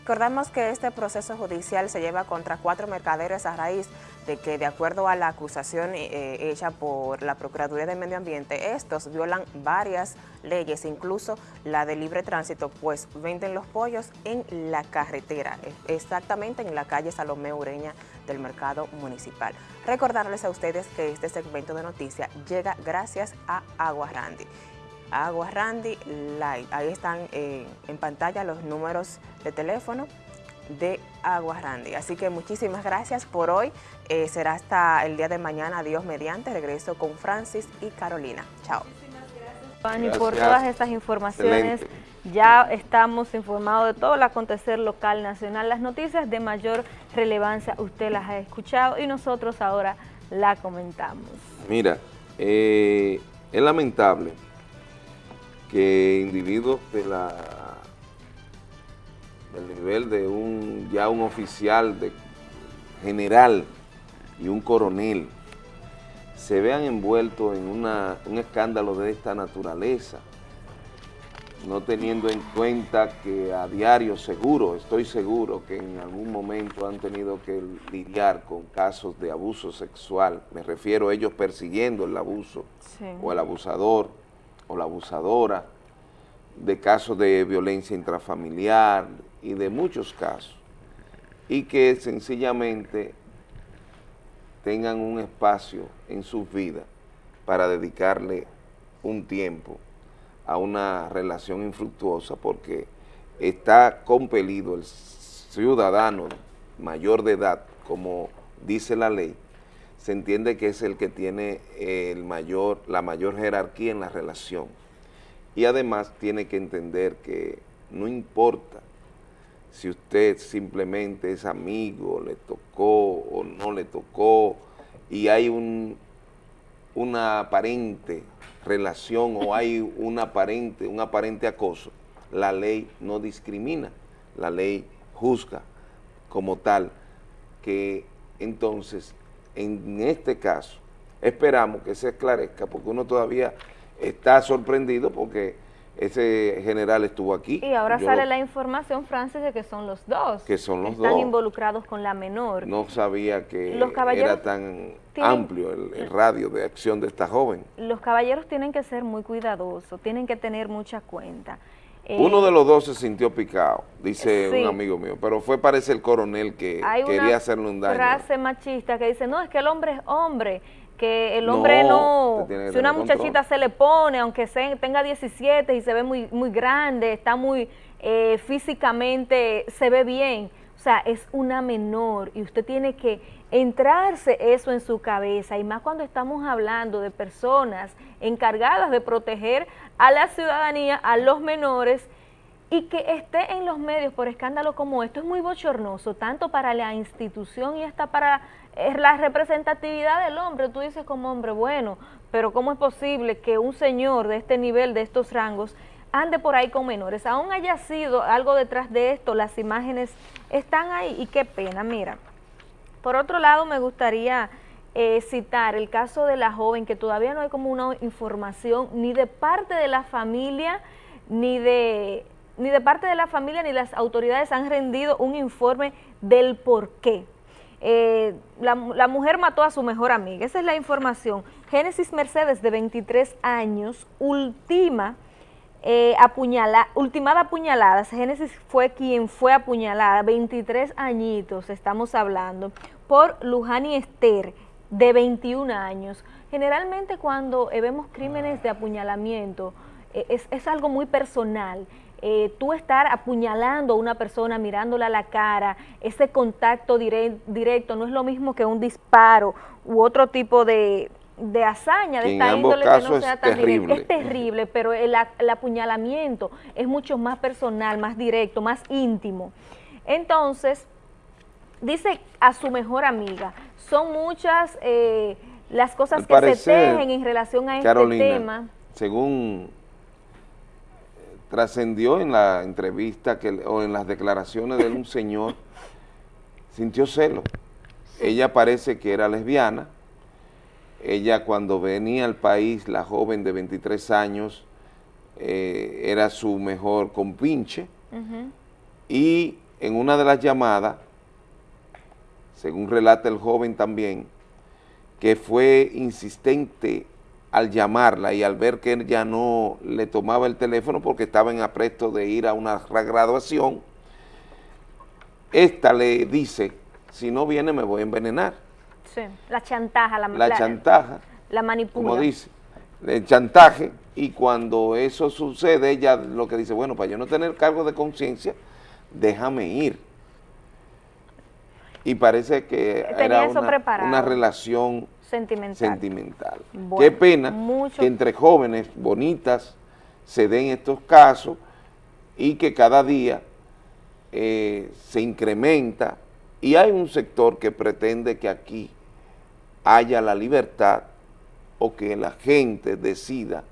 Recordamos que este proceso judicial se lleva contra cuatro mercaderes a raíz de que, de acuerdo a la acusación eh, hecha por la Procuraduría de Medio Ambiente, estos violan varias leyes, incluso la de libre tránsito, pues venden los pollos en la carretera, exactamente en la calle Salomé Ureña del Mercado Municipal. Recordarles a ustedes que este segmento de noticias llega gracias a Agua Randy. Agua Randy Light. Ahí están eh, en pantalla los números de teléfono de Agua Randy. Así que muchísimas gracias por hoy. Eh, será hasta el día de mañana, Dios mediante. Regreso con Francis y Carolina. Chao. Juan, y por todas estas informaciones. Ya estamos informados de todo el acontecer local, nacional, las noticias de mayor relevancia, usted las ha escuchado y nosotros ahora la comentamos. Mira, eh, es lamentable que individuos de la del nivel de un ya un oficial de general y un coronel se vean envueltos en una, un escándalo de esta naturaleza, no teniendo en cuenta que a diario seguro, estoy seguro que en algún momento han tenido que lidiar con casos de abuso sexual, me refiero a ellos persiguiendo el abuso sí. o el abusador, o la abusadora, de casos de violencia intrafamiliar y de muchos casos, y que sencillamente tengan un espacio en sus vidas para dedicarle un tiempo a una relación infructuosa porque está compelido el ciudadano mayor de edad, como dice la ley, se entiende que es el que tiene el mayor, la mayor jerarquía en la relación. Y además tiene que entender que no importa si usted simplemente es amigo, le tocó o no le tocó, y hay un, una aparente relación o hay un aparente, un aparente acoso, la ley no discrimina, la ley juzga como tal, que entonces en este caso esperamos que se esclarezca porque uno todavía está sorprendido porque ese general estuvo aquí. Y ahora sale la información, Francis, de que son los dos. Que son los Están dos. involucrados con la menor. No sabía que Los caballeros era tan tienen- amplio el, el radio de acción de esta joven. Los caballeros tienen que ser muy cuidadosos, tienen que tener mucha cuenta. Eh, Uno de los dos se sintió picado, dice sí. un amigo mío, pero fue parece el coronel que hay quería una hacerle un daño. frase machista que dice, no, es que el hombre es hombre, que el hombre No, si una muchachita control. se le pone, aunque se- tenga 17 y se ve muy, muy grande, está muy eh, físicamente, se ve bien, sea, es una menor y usted tiene que entrarse eso en su cabeza y más cuando estamos hablando de personas encargadas de proteger a la ciudadanía, a los menores, y que esté en los medios por escándalo como esto es muy bochornoso, tanto para la institución y hasta para eh, la representatividad del hombre. Tú dices como hombre, bueno, pero ¿cómo es posible que un señor de este nivel, de estos rangos, ande por ahí con menores? Aún haya sido algo detrás de esto, las imágenes están ahí y qué pena, mira. Por otro lado, me gustaría eh, citar el caso de la joven, que todavía no hay como una información ni de parte de la familia, ni de, ni de parte de la familia, ni las autoridades han rendido un informe del por qué. Eh, la, la mujer mató a su mejor amiga, esa es la información. Génesis Mercedes, de 23 años, ultima eh, apuñala, ultimada apuñalada, Génesis fue quien fue apuñalada, 23 añitos estamos hablando, por Lujani Esther, de 21 años. Generalmente cuando eh, vemos crímenes de apuñalamiento, eh, es, es algo muy personal. Eh, tú estar apuñalando a una persona, mirándola a la cara, ese contacto dire- directo no es lo mismo que un disparo u otro tipo de, de hazaña de esta índole que no sea tan directa. terrible. Es terrible, pero el, el apuñalamiento es mucho más personal, más directo, más íntimo. Entonces, dice a su mejor amiga, son muchas eh, las cosas Al que se tejen en relación a este Carolina, tema. según trascendió en la entrevista que, o en las declaraciones de un señor, sintió celo. Ella parece que era lesbiana, ella cuando venía al país, la joven de 23 años, eh, era su mejor compinche, y en una de las llamadas, según relata el joven también, que fue insistente al llamarla y al ver que él ya no le tomaba el teléfono porque estaba en apresto de ir a una graduación, esta le dice, si no viene me voy a envenenar. Sí, la chantaja, la, la, chantaja, la manipula. Como dice, el chantaje, y cuando eso sucede, ella lo que dice, bueno, para yo no tener cargo de conciencia, déjame ir. Y parece que era una, relación sentimental. Qué pena que entre jóvenes bonitas se den estos casos y que cada día eh, se incrementa y hay un sector que pretende que aquí haya la libertad o que la gente decida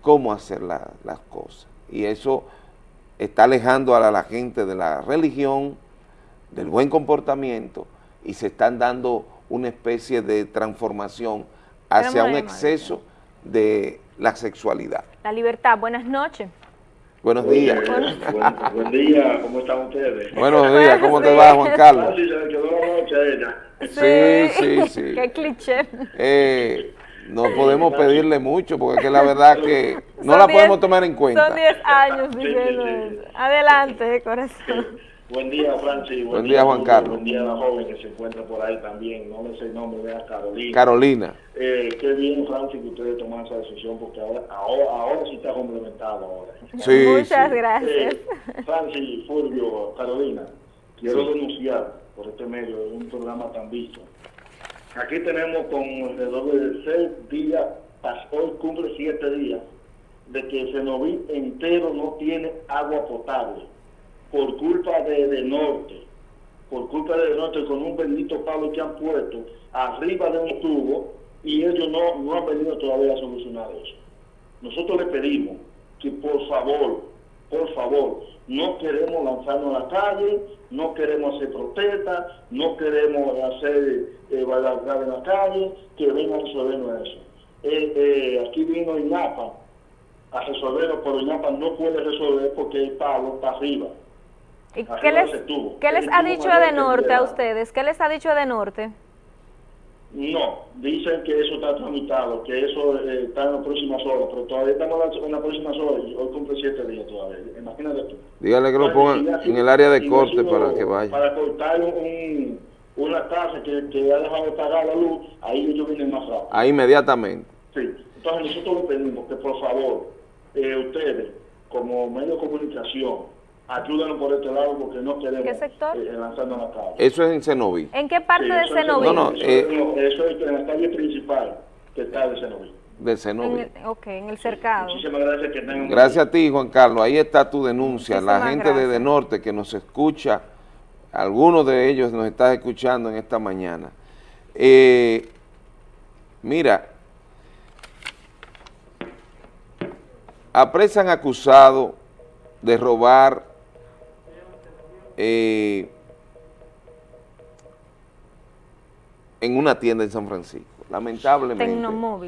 cómo hacer las cosas. Y eso está alejando a la, gente de la religión, del buen comportamiento, y se están dando una especie de transformación hacia un exceso de la sexualidad. La libertad, buenas noches. Buenos días. Buen, día, ¿cómo están ustedes? Buenos días, ¿cómo te va Juan Carlos? Sí. Sí, sí, sí. Qué cliché. Eh, no podemos pedirle mucho porque es la verdad que no la podemos tomar en cuenta. Son 10 años diciendo eso. Adelante, corazón. Buen día, Francis. Buen, día, Juan Carlos. Buen día a la joven que se encuentra por ahí también. No me sé el nombre, vea Carolina. Carolina. Eh, qué bien, Francis, que ustedes toman esa decisión porque ahora, ahora, ahora sí está complementado. Ahora. Sí, Muchas gracias. Eh, Francis, Fulvio, Carolina, quiero denunciar por este medio de un programa tan visto. Aquí tenemos con alrededor de seis días, hoy cumple siete días, de que el Cenoví entero no tiene agua potable por culpa de, de Norte, por culpa de Norte con un bendito palo que han puesto arriba de un tubo y ellos no, no han venido todavía a solucionar eso. Nosotros le pedimos que por favor, por favor, no queremos lanzarnos a la calle, no queremos hacer protestas, no queremos hacer eh, bailar en la calle, que vengan a resolvernos eso. Eh, eh, aquí vino INAPA a resolverlo, pero INAPA no puede resolver porque el palo está arriba. ¿Y qué les, ¿qué les ha dicho de norte a ustedes? ¿Qué les ha dicho de norte? No, dicen que eso está tramitado, que eso eh, está en las próximas horas, pero todavía estamos en las próximas horas y hoy cumple siete días todavía. Imagínate tú. Dígale que lo pongan en el área de corte para que vaya. Para cortar un, una casa que, que ha dejado de pagar la luz, ahí ellos vienen más rápido. Ahí inmediatamente. Sí, entonces nosotros le pedimos que por favor, eh, ustedes, como medio de comunicación, ayúdanos por este lado porque no queremos ¿Qué sector? Eh, lanzando la calle. Eso es en Cenoví. ¿En qué parte de Cenoví? No, no, eh, eso, es en la calle principal que está de Cenoví. De Cenoví. ok, en el cercado. Muchísimas gracias. Que tengan gracias a ti, Juan Carlos. Ahí está tu denuncia. la gente de, de Norte que nos escucha, algunos de ellos nos están escuchando en esta mañana. Eh, mira, apresan acusado de robar eh, en una tienda en San Francisco. Lamentablemente,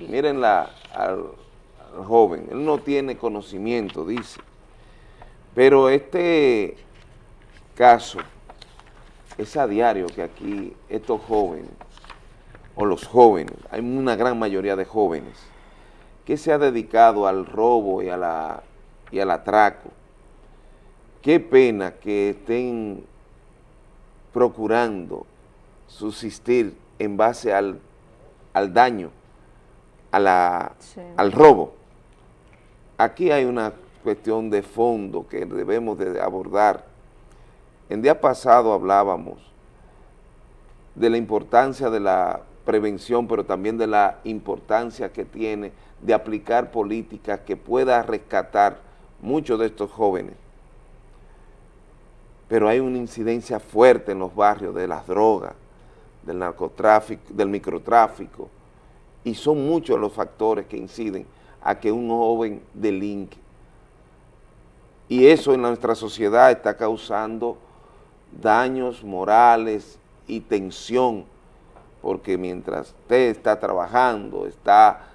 miren la, al, joven, él no tiene conocimiento, dice, pero este caso es a diario que aquí estos jóvenes, o los jóvenes, hay una gran mayoría de jóvenes, que se ha dedicado al robo y, a la, y al atraco, Qué pena que estén procurando subsistir en base al, daño, a la, al robo. Aquí hay una cuestión de fondo que debemos de abordar. En día pasado hablábamos de la importancia de la prevención, pero también de la importancia que tiene de aplicar políticas que pueda rescatar muchos de estos jóvenes pero hay una incidencia fuerte en los barrios de las drogas, del narcotráfico, del microtráfico, y son muchos los factores que inciden a que un joven delinque. Y eso en nuestra sociedad está causando daños morales y tensión, porque mientras usted está trabajando, está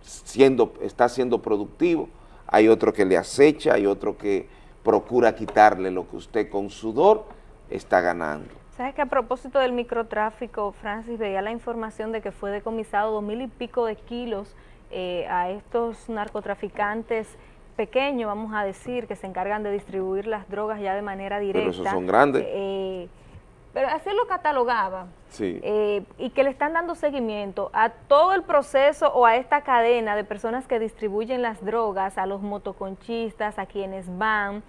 siendo, está siendo productivo, hay otro que le acecha, hay otro que procura quitarle lo que usted con sudor está ganando. ¿Sabes que a propósito del microtráfico, Francis, veía la información de que fue decomisado dos mil y pico de kilos eh, a estos narcotraficantes pequeños, vamos a decir, que se encargan de distribuir las drogas ya de manera directa. Pero esos son grandes. Eh, pero así lo catalogaba. Sí. Eh, y que le están dando seguimiento a todo el proceso o a esta cadena de personas que distribuyen las drogas, a los motoconchistas, a quienes van.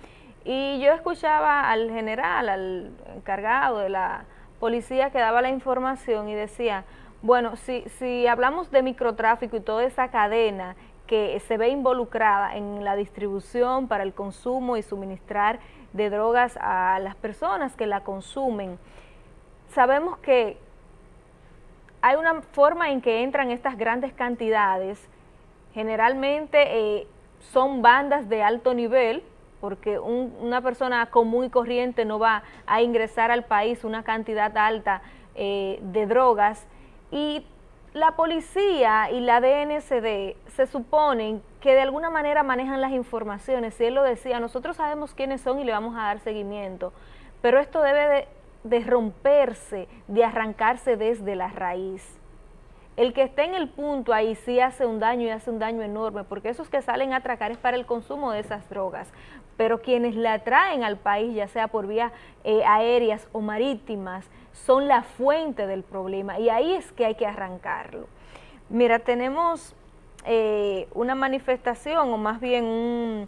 Y yo escuchaba al general, al encargado de la policía que daba la información y decía, bueno, si, si hablamos de microtráfico y toda esa cadena que se ve involucrada en la distribución para el consumo y suministrar de drogas a las personas que la consumen, sabemos que hay una forma en que entran estas grandes cantidades, generalmente eh, son bandas de alto nivel, porque una persona común y corriente no va a ingresar al país una cantidad alta eh, de drogas, y la policía y la DNCD se suponen que de alguna manera manejan las informaciones, si él lo decía, nosotros sabemos quiénes son y le vamos a dar seguimiento, pero esto debe de romperse, de arrancarse desde la raíz. El que esté en el punto ahí sí hace un daño y hace un daño enorme, porque esos que salen a atracar es para el consumo de esas drogas. Pero quienes la traen al país, ya sea por vías eh, aéreas o marítimas, son la fuente del problema y ahí es que hay que arrancarlo. Mira, tenemos eh, una manifestación o más bien un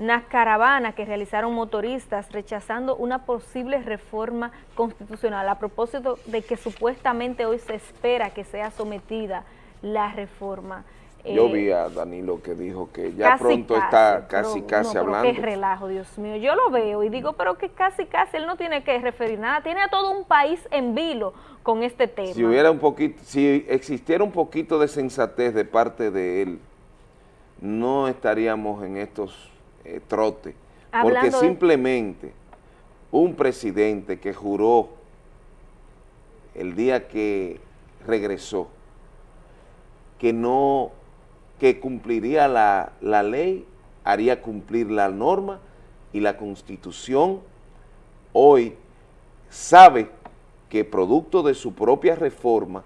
una caravana que realizaron motoristas rechazando una posible reforma constitucional a propósito de que supuestamente hoy se espera que sea sometida la reforma. Yo eh, vi a Danilo que dijo que ya pronto está casi, casi hablando. qué relajo, Dios mío. Yo lo veo y digo, pero que casi, casi, él no tiene que referir nada. Tiene a todo un país en vilo con este tema. Si hubiera un poquito, si existiera un poquito de sensatez de parte de él, no estaríamos en estos eh, trote, porque simplemente un presidente que juró el día que regresó que no, que cumpliría la, la ley, haría cumplir la norma y la constitución, hoy sabe que producto de su propia reforma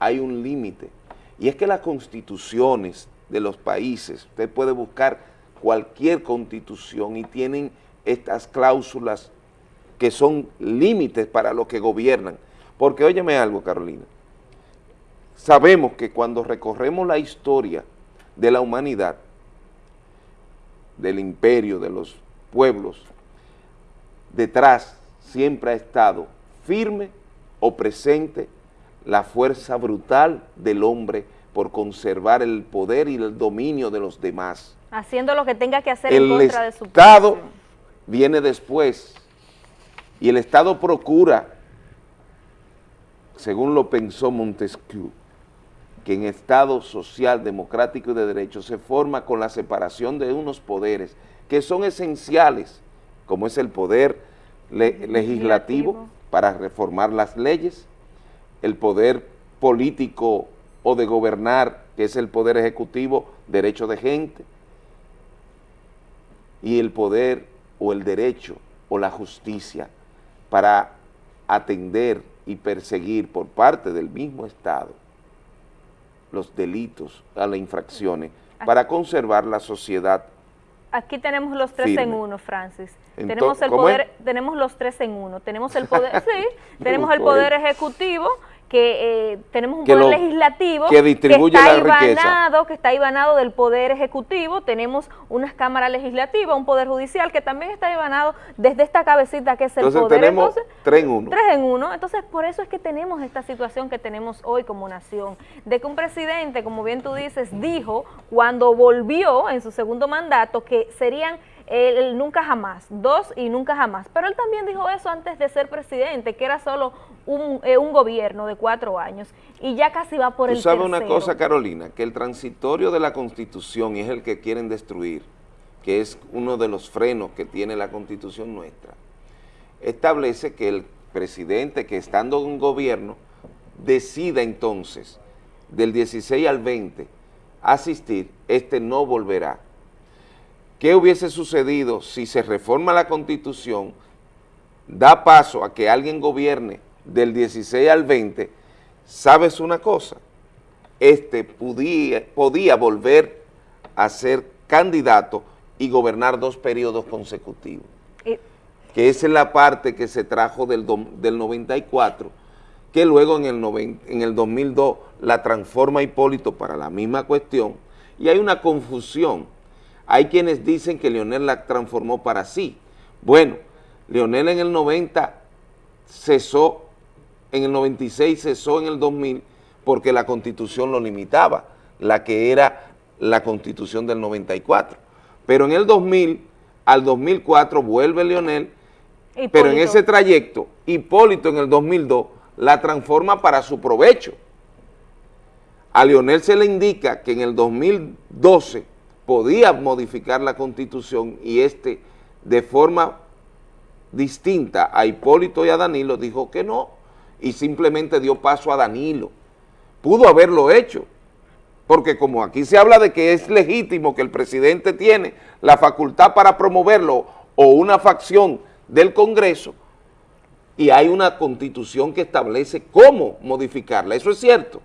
hay un límite, y es que las constituciones de los países, usted puede buscar cualquier constitución y tienen estas cláusulas que son límites para los que gobiernan. Porque óyeme algo, Carolina, sabemos que cuando recorremos la historia de la humanidad, del imperio, de los pueblos, detrás siempre ha estado firme o presente la fuerza brutal del hombre por conservar el poder y el dominio de los demás. Haciendo lo que tenga que hacer en contra de su El Estado viene después y el Estado procura, según lo pensó Montesquieu, que en Estado social, democrático y de derecho se forma con la separación de unos poderes que son esenciales, como es el poder legislativo para reformar las leyes, el poder político o de gobernar, que es el poder ejecutivo, derecho de gente, y el poder o el derecho o la justicia para atender y perseguir por parte del mismo Estado los delitos, a las infracciones, para conservar la sociedad Aquí tenemos los tres en uno, Francis. tenemos el poder, tenemos los tres en uno. Tenemos el poder, sí, tenemos el poder ejecutivo, que eh, tenemos un poder legislativo que, distribuye está ibanado, que está ibanado del poder ejecutivo, tenemos unas cámaras legislativas, un poder judicial que también está ibanado desde esta cabecita que es el entonces, Tenemos tres en uno. Tres en uno. Entonces, por eso es que tenemos esta situación que tenemos hoy como nación, de que un presidente, como bien tú dices, dijo cuando volvió en su segundo mandato que serían el, nunca jamás, dos y nunca jamás. Pero él también dijo eso antes de ser presidente, que era solo un, eh, un gobierno de cuatro años y ya casi va por el tercero. ¿Tú sabes una cosa, Carolina? Que el transitorio de la Constitución, y es el que quieren destruir, que es uno de los frenos que tiene la constitución nuestra, establece que el presidente que estando en gobierno decida entonces del 16 al 20 asistir, este no volverá. ¿Qué hubiese sucedido si se reforma la Constitución, da paso a que alguien gobierne del 16 al 20? ¿Sabes una cosa? Este podía, podía volver a ser candidato y gobernar dos periodos consecutivos. que esa es la parte que se trajo del, del 94, que luego en el, en el 2002 la transforma Hipólito para la misma cuestión, y hay una confusión. Hay quienes dicen que Leonel la transformó para sí. Bueno, Leonel en el 90 cesó, en el 96 cesó en el 2000 porque la Constitución lo limitaba, la que era la Constitución del 94. Pero en el 2000 al 2004 vuelve Leonel, pero en ese trayecto, Hipólito en el 2002 la transforma para su provecho. A Leonel se le indica que en el 2012 podía modificar la Constitución y este de forma distinta a Hipólito y a Danilo dijo que no y simplemente dio paso a Danilo. Pudo haberlo hecho, porque como aquí se habla de que es legítimo que el presidente tiene la facultad para promoverlo o una facción del Congreso, y hay una constitución que establece cómo modificarla, eso es cierto,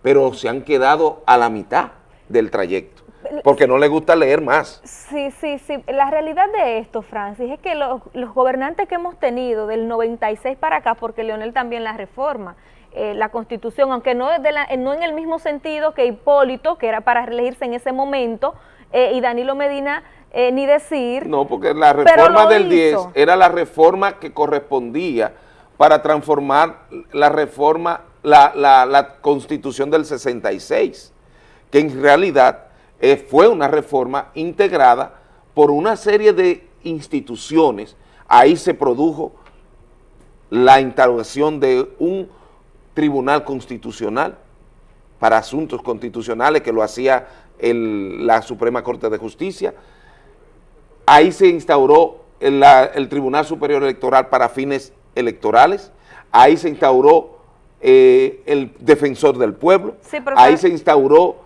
pero se han quedado a la mitad del trayecto, porque no les gusta leer más. Sí, sí, sí, la realidad de esto, Francis, es que los, gobernantes que hemos tenido del 96 para acá, porque Leonel también la reforma, eh, la constitución, aunque no, de la, no en el mismo sentido que Hipólito, que era para reelegirse en ese momento, eh, y Danilo Medina eh, ni decir. No, porque la reforma del 10 era la reforma que correspondía para transformar la reforma, la, la, constitución del 66, que en realidad eh, fue una reforma integrada por una serie de instituciones. Ahí se produjo la instauración de un tribunal constitucional para asuntos constitucionales que lo hacía la Suprema Corte de Justicia, Ahí se instauró el, Tribunal Superior Electoral para fines electorales, ahí se instauró eh, el Defensor del Pueblo, ahí se instauró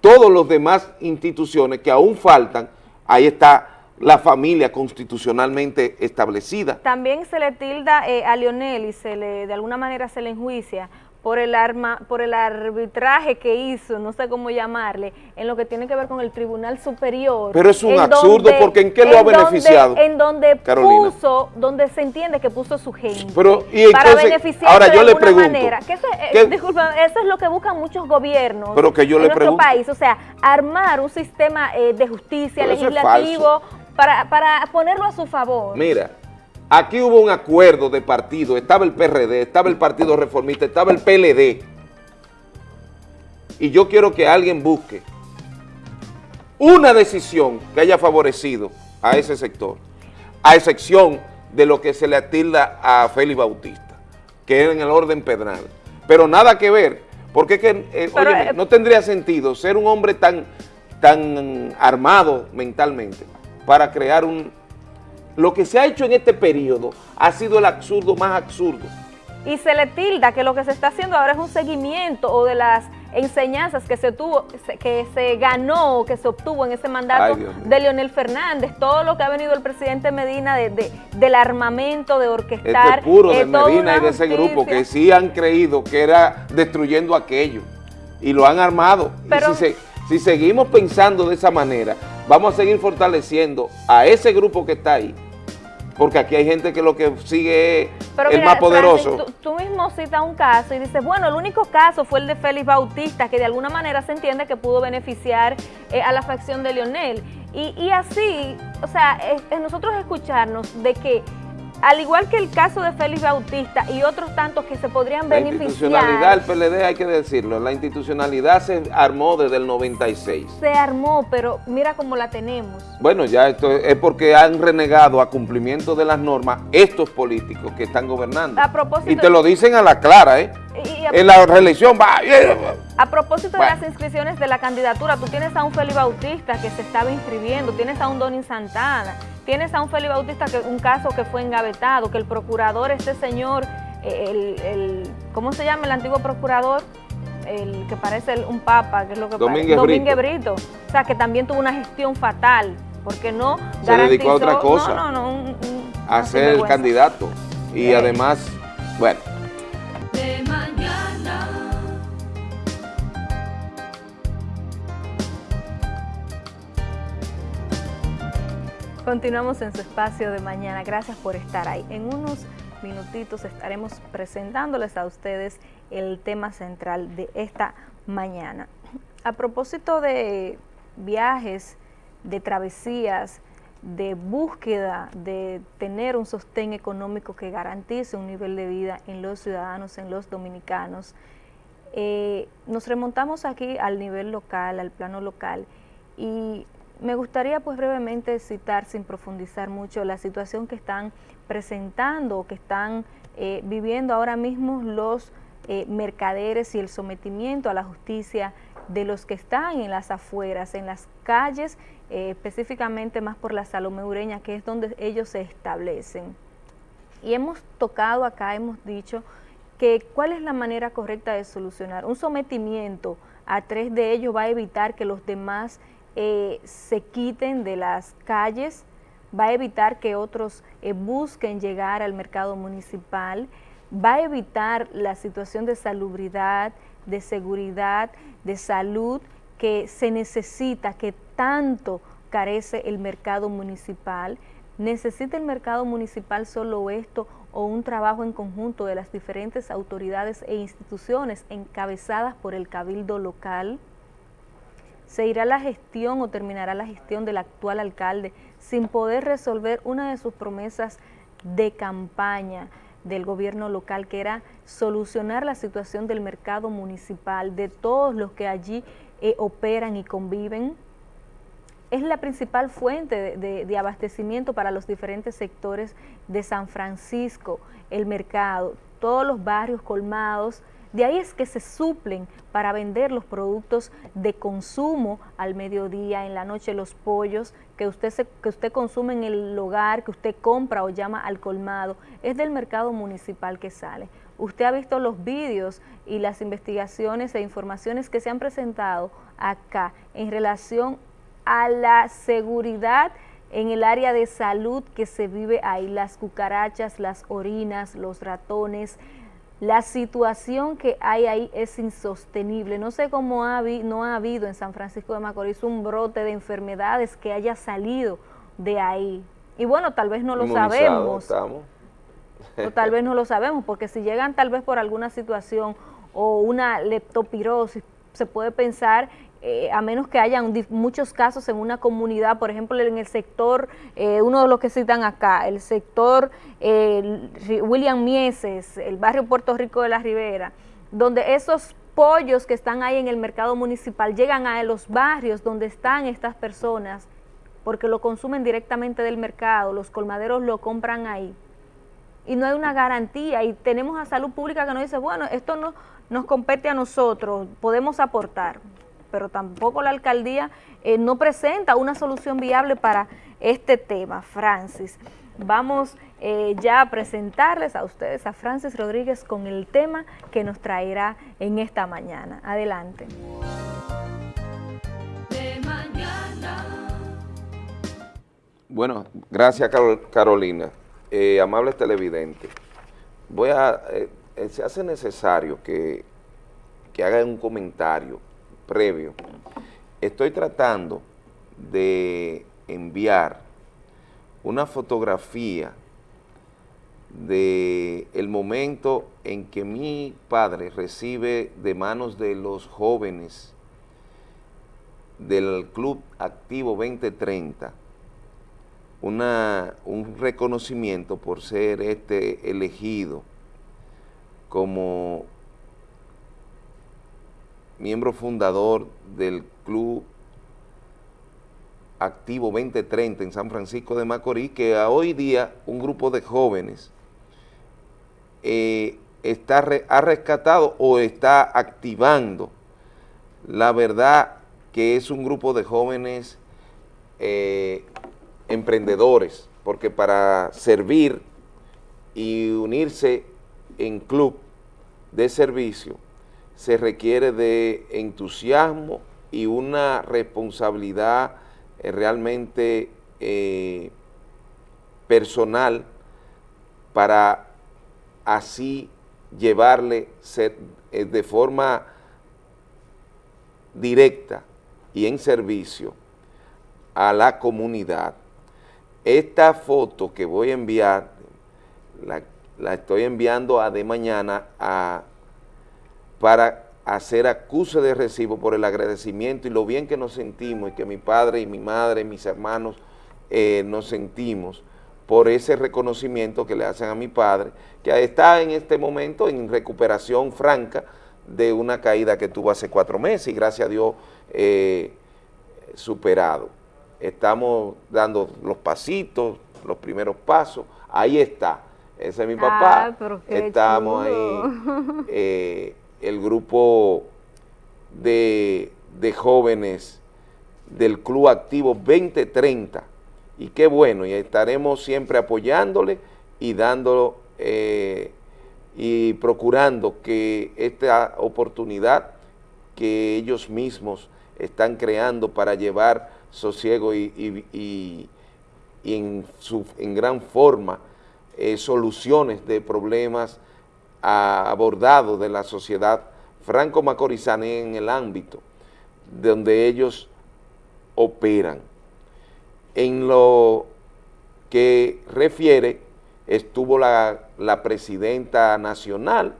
todos los demás instituciones que aún faltan, ahí está la familia constitucionalmente establecida. También se le tilda eh, a Lionel y se le, de alguna manera se le enjuicia por el arma, por el arbitraje que hizo, no sé cómo llamarle, en lo que tiene que ver con el Tribunal Superior. Pero es un absurdo, porque ¿en qué lo ha beneficiado? En donde puso, donde se entiende que puso su gente. Pero, y para beneficiar ahora yo le pregunto. Manera, que eso, eh, disculpa, eso es lo que buscan muchos gobiernos pero que yo en le nuestro país, o sea, armar un sistema eh, de justicia legislativo para, para ponerlo a su favor. Mira, Aquí hubo un acuerdo de partido, estaba el PRD, estaba el Partido Reformista, estaba el PLD. Y yo quiero que alguien busque una decisión que haya favorecido a ese sector, a excepción de lo que se le atilda a Félix Bautista, que era en el orden penal. Pero nada que ver, porque es que, eh, eh, no tendría sentido ser un hombre tan, tan armado mentalmente para crear un, lo que se ha hecho en este periodo ha sido el absurdo más absurdo. Y se le tilda que lo que se está haciendo ahora es un seguimiento o de las enseñanzas que se tuvo, que se ganó, que se obtuvo en ese mandato de Leonel Fernández, todo lo que ha venido el presidente Medina de, del armamento, de orquestar. Este puro de eh, Medina y de ese grupo que sí han creído que era destruyendo aquello y lo han armado. y si, si seguimos pensando de esa manera, vamos a seguir fortaleciendo a ese grupo que está ahí porque aquí hay gente que lo que sigue es el más poderoso. tú, mismo citas un caso y dices, bueno, el único caso fue el de Félix Bautista, que de alguna manera se entiende que pudo beneficiar eh, a la facción de Leonel. Y, así, o sea, es, nosotros escucharnos de que al igual que el caso de Félix Bautista y otros tantos que se podrían La beneficiar. institucionalidad del PLD, hay que decirlo, la institucionalidad se armó desde el 96. Se armó, pero mira cómo la tenemos. Bueno, ya esto es porque han renegado a cumplimiento de las normas estos políticos que están gobernando. A propósito Y te lo dicen a la clara, ¿eh? Y- y a- En la reelección va... A propósito Bueno. de las inscripciones de la candidatura, tú tienes a un Félix Bautista que se estaba inscribiendo, tienes a un Donin Santana, tienes a un Félix Bautista que un caso que fue engavetado, que el procurador, este señor, el, el- ¿cómo se llama el antiguo procurador? El que parece el- un papa, que es lo que Domínguez parece. Domínguez Brito. Brito. O sea, que también tuvo una gestión fatal, porque no Se dedicó a otra cosa. No, no, no. un- un- a ser el candidato. Y además, bueno, Continuamos en su espacio de mañana. Gracias por estar ahí. En unos minutitos estaremos presentándoles a ustedes el tema central de esta mañana. A propósito de viajes, de travesías, de búsqueda de tener un sostén económico que garantice un nivel de vida en los ciudadanos, en los dominicanos, eh, nos remontamos aquí al nivel local, al plano local, y me gustaría pues brevemente citar, sin profundizar mucho, la situación que están presentando, que están eh, viviendo ahora mismo los eh, mercaderes y el sometimiento a la justicia de los que están en las afueras, en las calles, eh, específicamente más por la Salomé Ureña, que es donde ellos se establecen. Y hemos tocado acá, hemos dicho que cuál es la manera correcta de solucionar. Un sometimiento a tres de ellos va a evitar que los demás eh, se quiten de las calles, va a evitar que otros eh, busquen llegar al mercado municipal, va a evitar la situación de salubridad, de seguridad, de salud que se necesita, que tanto carece el mercado municipal. ¿Necesita el mercado municipal solo esto o un trabajo en conjunto de las diferentes autoridades e instituciones encabezadas por el cabildo local? ¿Se irá la gestión o terminará la gestión del actual alcalde sin poder resolver una de sus promesas de campaña del gobierno local, que era solucionar la situación del mercado municipal, de todos los que allí eh, operan y conviven? es la principal fuente de, de, de, abastecimiento para los diferentes sectores de San Francisco, el mercado, todos los barrios colmados, de ahí es que se suplen para vender los productos de consumo al mediodía, en la noche los pollos que usted, se, que usted consume en el hogar, que usted compra o llama al colmado, es del mercado municipal que sale. Usted ha visto los vídeos y las investigaciones e informaciones que se han presentado acá en relación a la seguridad en el área de salud que se vive ahí, las cucarachas, las orinas, los ratones, la situación que hay ahí es insostenible. No sé cómo ha, no ha habido en San Francisco de Macorís un brote de enfermedades que haya salido de ahí. Y bueno, tal vez no lo sabemos. Estamos. o tal vez no lo sabemos, porque si llegan tal vez por alguna situación o una leptopirosis, se puede pensar eh, a menos que hayan muchos casos en una comunidad, por ejemplo, en el sector, eh, uno de los que citan acá, el sector William Mieses, el barrio Puerto Rico de la Ribera, donde esos pollos que están ahí en el mercado municipal llegan a los barrios donde están estas personas, porque lo consumen directamente del mercado, los colmaderos lo compran ahí. Y no hay una garantía, y tenemos a salud pública que nos dice, bueno, esto no nos compete a nosotros, podemos aportar pero tampoco la alcaldía eh, no presenta una solución viable para este tema, Francis. Vamos eh, ya a presentarles a ustedes a Francis Rodríguez con el tema que nos traerá en esta mañana. Adelante. Bueno, gracias Carolina. Eh, amables televidentes, voy a, se hace necesario que, que hagan un comentario previo, estoy tratando de enviar una fotografía de momento en que mi padre recibe de manos de los jóvenes del Club Activo 2030 una, un reconocimiento por ser este elegido como miembro fundador del Club Activo 2030 en San Francisco de Macorís, que a hoy día un grupo de jóvenes eh, está ha rescatado o está activando. La verdad que es un grupo de jóvenes eh, emprendedores, porque para servir y unirse en club de servicio se requiere de entusiasmo y una responsabilidad eh, realmente eh, personal para así llevarle eh, de forma directa y en servicio a la comunidad. Esta foto que voy a enviar, la, la estoy enviando a de mañana a, para hacer acuse de recibo por el agradecimiento y lo bien que nos sentimos y que mi padre y mi madre y mis hermanos eh, nos sentimos por ese reconocimiento que le hacen a mi padre, que está en este momento en recuperación franca de una caída que tuvo hace cuatro meses y gracias a Dios eh, superado. Estamos dando los pasitos, los primeros pasos, ahí está, ese es mi papá, Ah, qué estamos ahí, eh, el grupo de, de jóvenes del Club Activo 2030, y qué bueno, y estaremos siempre apoyándole y dándolo eh, y procurando que esta oportunidad que ellos mismos están creando para llevar sosiego y, y- y- en, su, en gran forma eh, soluciones de problemas a- abordados de la sociedad franco-macorizana en el ámbito donde ellos operan. En lo que refiere, estuvo la, la presidenta nacional,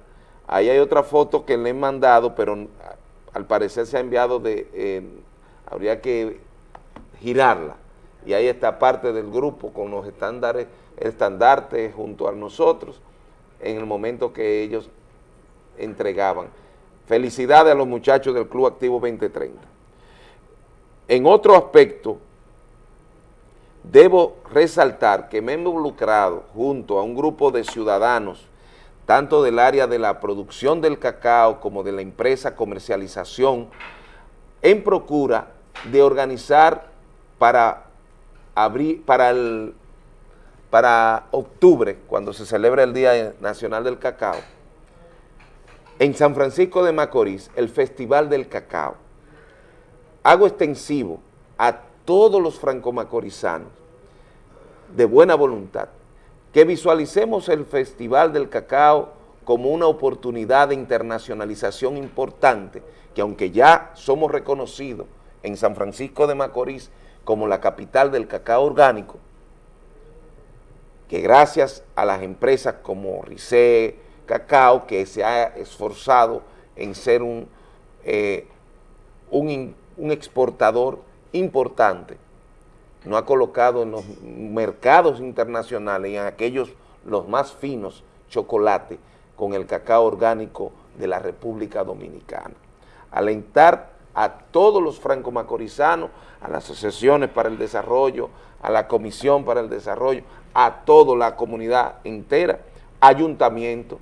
ahí hay otra foto que le he mandado, pero al parecer se ha enviado de, habría que girarla, y ahí está parte del grupo con los estándares, estandartes junto a nosotros, en el momento que ellos entregaban. Felicidades a los muchachos del Club Activo 2030. En otro aspecto, debo resaltar que me he involucrado junto a un grupo de ciudadanos, tanto del área de la producción del cacao como de la empresa comercialización, en procura de organizar para, abrir, para, el, para octubre, cuando se celebra el Día Nacional del Cacao, en San Francisco de Macorís, el Festival del Cacao. Hago extensivo a todos los franco-macorizanos de buena voluntad que visualicemos el Festival del Cacao como una oportunidad de internacionalización importante, que aunque ya somos reconocidos en San Francisco de Macorís como la capital del cacao orgánico, que gracias a las empresas como Rice Cacao, que se ha esforzado en ser un, eh, un, exportador importante, no ha colocado en los mercados internacionales y en aquellos los más finos chocolate con el cacao orgánico de la República Dominicana. Alentar a todos los franco-macorizanos, a las asociaciones para el desarrollo, a la Comisión para el Desarrollo, a toda la comunidad entera, ayuntamiento,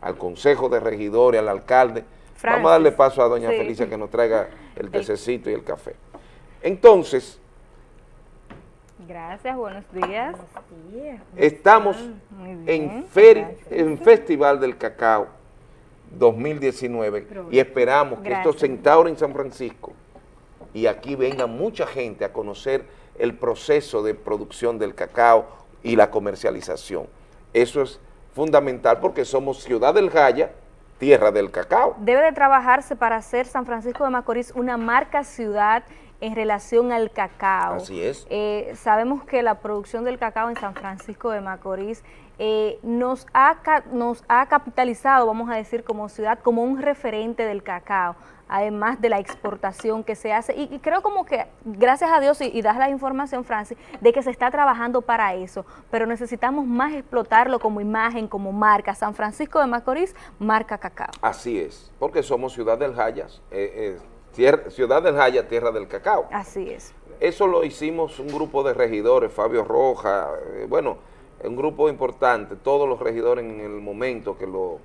al Consejo de Regidores, al alcalde. Francis. Vamos a darle paso a doña Sí. Felicia que nos traiga el tececito y el café. Entonces, Gracias, buenos días. estamos bien, en, feri- en Festival del Cacao 2019 y esperamos que esto se instaure en San Francisco y aquí venga mucha gente a conocer el proceso de producción del cacao y la comercialización. Eso es fundamental porque somos Ciudad del Jaya, tierra del cacao. Debe de trabajarse para hacer San Francisco de Macorís una marca ciudad en relación al cacao. Así es. Eh, sabemos que la producción del cacao en San Francisco de Macorís eh, nos, ha, ca- nos ha capitalizado, vamos a decir, como ciudad, como un referente del cacao. Además de la exportación que se hace. Y, y creo como que, gracias a Dios, y, y das la información, Francis, de que se está trabajando para eso, pero necesitamos más explotarlo como imagen, como marca. San Francisco de Macorís, marca cacao. Así es, porque somos Ciudad del Jayas, eh, eh, Ciudad del Jaya, tierra del cacao. Así es. Eso lo hicimos un grupo de regidores, Fabio Roja, eh, bueno, un grupo importante, todos los regidores en el momento que lo...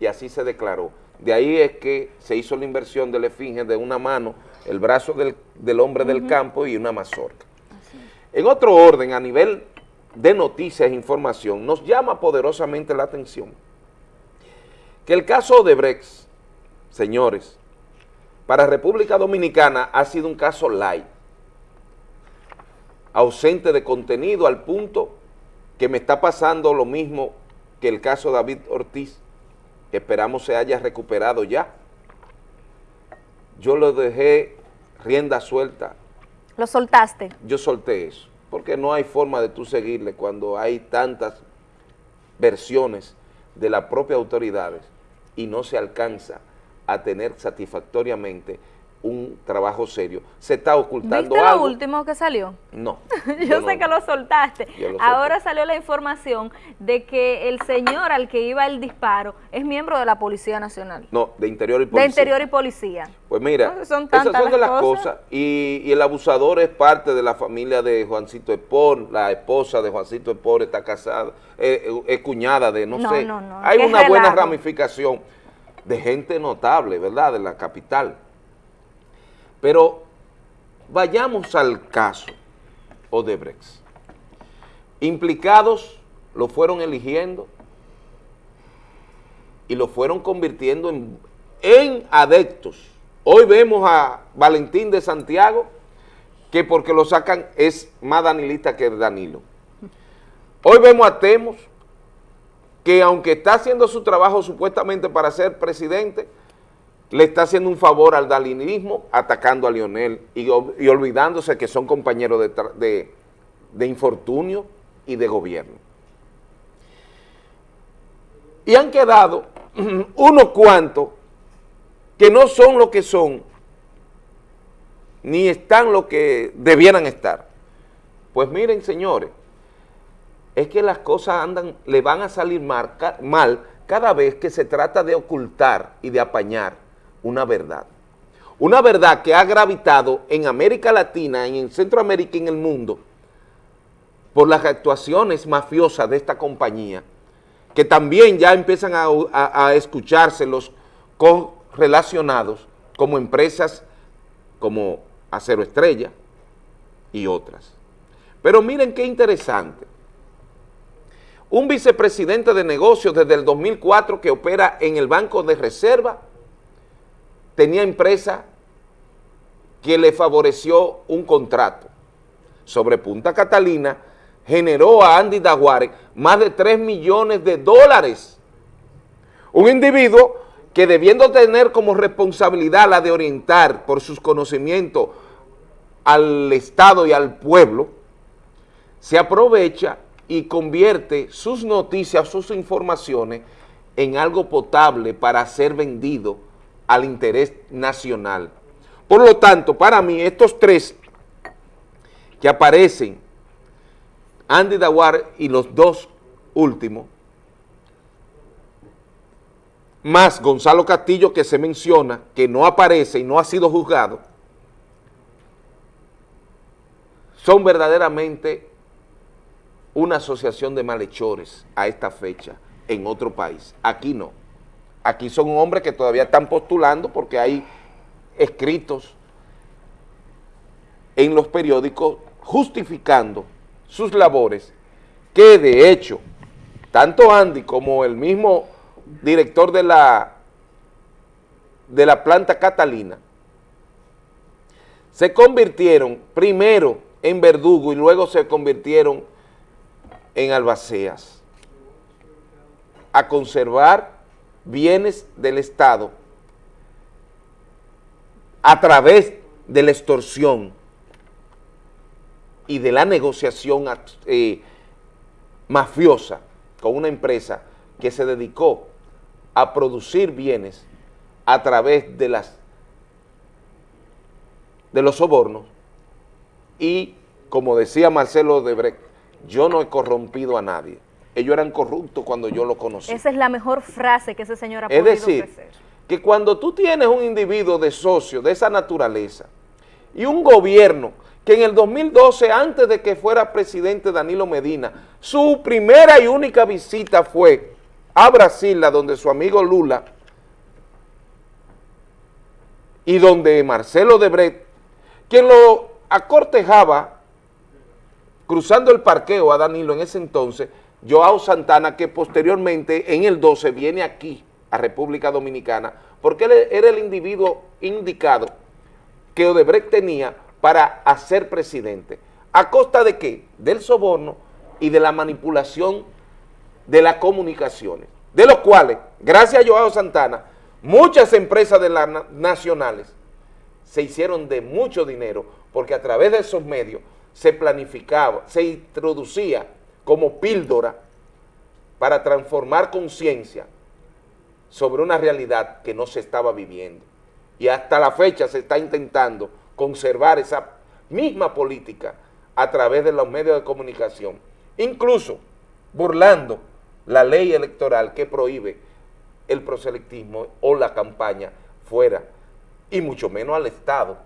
y así se declaró. De ahí es que se hizo la inversión de la esfinge de una mano, el brazo del, del hombre del campo y una mazorca. En otro orden, a nivel de noticias e información, nos llama poderosamente la atención que el caso de Brex, señores, para República Dominicana ha sido un caso light, ausente de contenido al punto que me está pasando lo mismo que el caso David Ortiz, que esperamos se haya recuperado ya. Yo lo dejé rienda suelta, Lo soltaste. yo solté eso, porque no hay forma de tú seguirle cuando hay tantas versiones de las propias autoridades y no se alcanza a tener satisfactoriamente un trabajo serio. Se está ocultando ¿Viste lo algo. último que salió? No. Yo, no- sé que lo soltaste. Lo Ahora salió la información de que el señor al que iba el disparo es miembro de la Policía Nacional. No, de interior y De policía. Interior y Policía. Pues mira, No, son esas son de las cosas. cosas. Y, y el abusador es parte de la familia de Juancito Espor, la esposa de Juancito Espor está casada, eh, eh, es cuñada de, no, No, sé. no, no, Hay una buena ramificación de gente notable, ¿verdad?, de la capital. Pero vayamos al caso Odebrecht. Implicados lo fueron eligiendo y lo fueron convirtiendo en, en adeptos. Hoy vemos a Valentín de Santiago, que porque lo sacan es más danilista que Danilo. Hoy vemos a Temos, que aunque está haciendo su trabajo supuestamente para ser presidente, le está haciendo un favor al dalinismo atacando a Lionel y, ol- y olvidándose que son compañeros de, infortunio y de gobierno. Y han quedado unos cuantos que no son lo que son, ni están lo que debieran estar. Pues miren, señores, es que las cosas andan, le van a salir mal cada vez que se trata de ocultar y de apañar una verdad. Una verdad que ha gravitado en América Latina, en Centroamérica y en el mundo, por las actuaciones mafiosas de esta compañía, que también ya empiezan a, a- a escucharse los correlacionados como empresas como Acero Estrella y otras. Pero miren qué interesante. Un vicepresidente de negocios desde el 2004 que opera en el Banco de Reserva tenía empresa que le favoreció un contrato sobre Punta Catalina, generó a Andy Daguare más de 3 millones de dólares. Un individuo que debiendo tener como responsabilidad la de orientar por sus conocimientos al Estado y al pueblo, se aprovecha y convierte sus noticias, sus informaciones en algo potable para ser vendido al interés nacional. Por lo tanto, para mí, estos tres que aparecen, Andy Dawar y los dos últimos, más Gonzalo Castillo que se menciona, que no aparece y no ha sido juzgado, son verdaderamente una asociación de malhechores a esta fecha en otro país. Aquí no. Aquí son hombres que todavía están postulando porque hay escritos en los periódicos justificando sus labores que de hecho tanto Andy como el mismo director de la de la planta Catalina se convirtieron primero en verdugo y luego se convirtieron en albaceas a conservar bienes del Estado a través de la extorsión y de la negociación eh, mafiosa con una empresa que se dedicó a producir bienes a través de las de los sobornos y, como decía Marcelo Debrecht, yo no he corrompido a nadie. Ellos eran corruptos cuando yo los conocí. Esa es la mejor frase que ese señor ha Es podido decir, ofrecer. que cuando tú tienes un individuo de socio de esa naturaleza y un gobierno que en el 2012, antes de que fuera presidente Danilo Medina, su primera y única visita fue a Brasil, a donde su amigo Lula y donde Marcelo Debrecht, quien lo acortejaba cruzando el parqueo a Danilo en ese entonces, Joao Santana, que posteriormente en el 12 viene aquí a República Dominicana, porque él era el individuo indicado que Odebrecht tenía para hacer presidente. ¿A costa de qué? Del soborno y de la manipulación de las comunicaciones, de los cuales, gracias a Joao Santana, muchas empresas de las na- nacionales se hicieron de mucho dinero, porque a través de esos medios se planificaba, se introducía como píldora para transformar conciencia sobre una realidad que no se estaba viviendo. Y hasta la fecha se está intentando conservar esa misma política a través de los medios de comunicación, incluso burlando la ley electoral que prohíbe el proselitismo o la campaña fuera, y mucho menos al Estado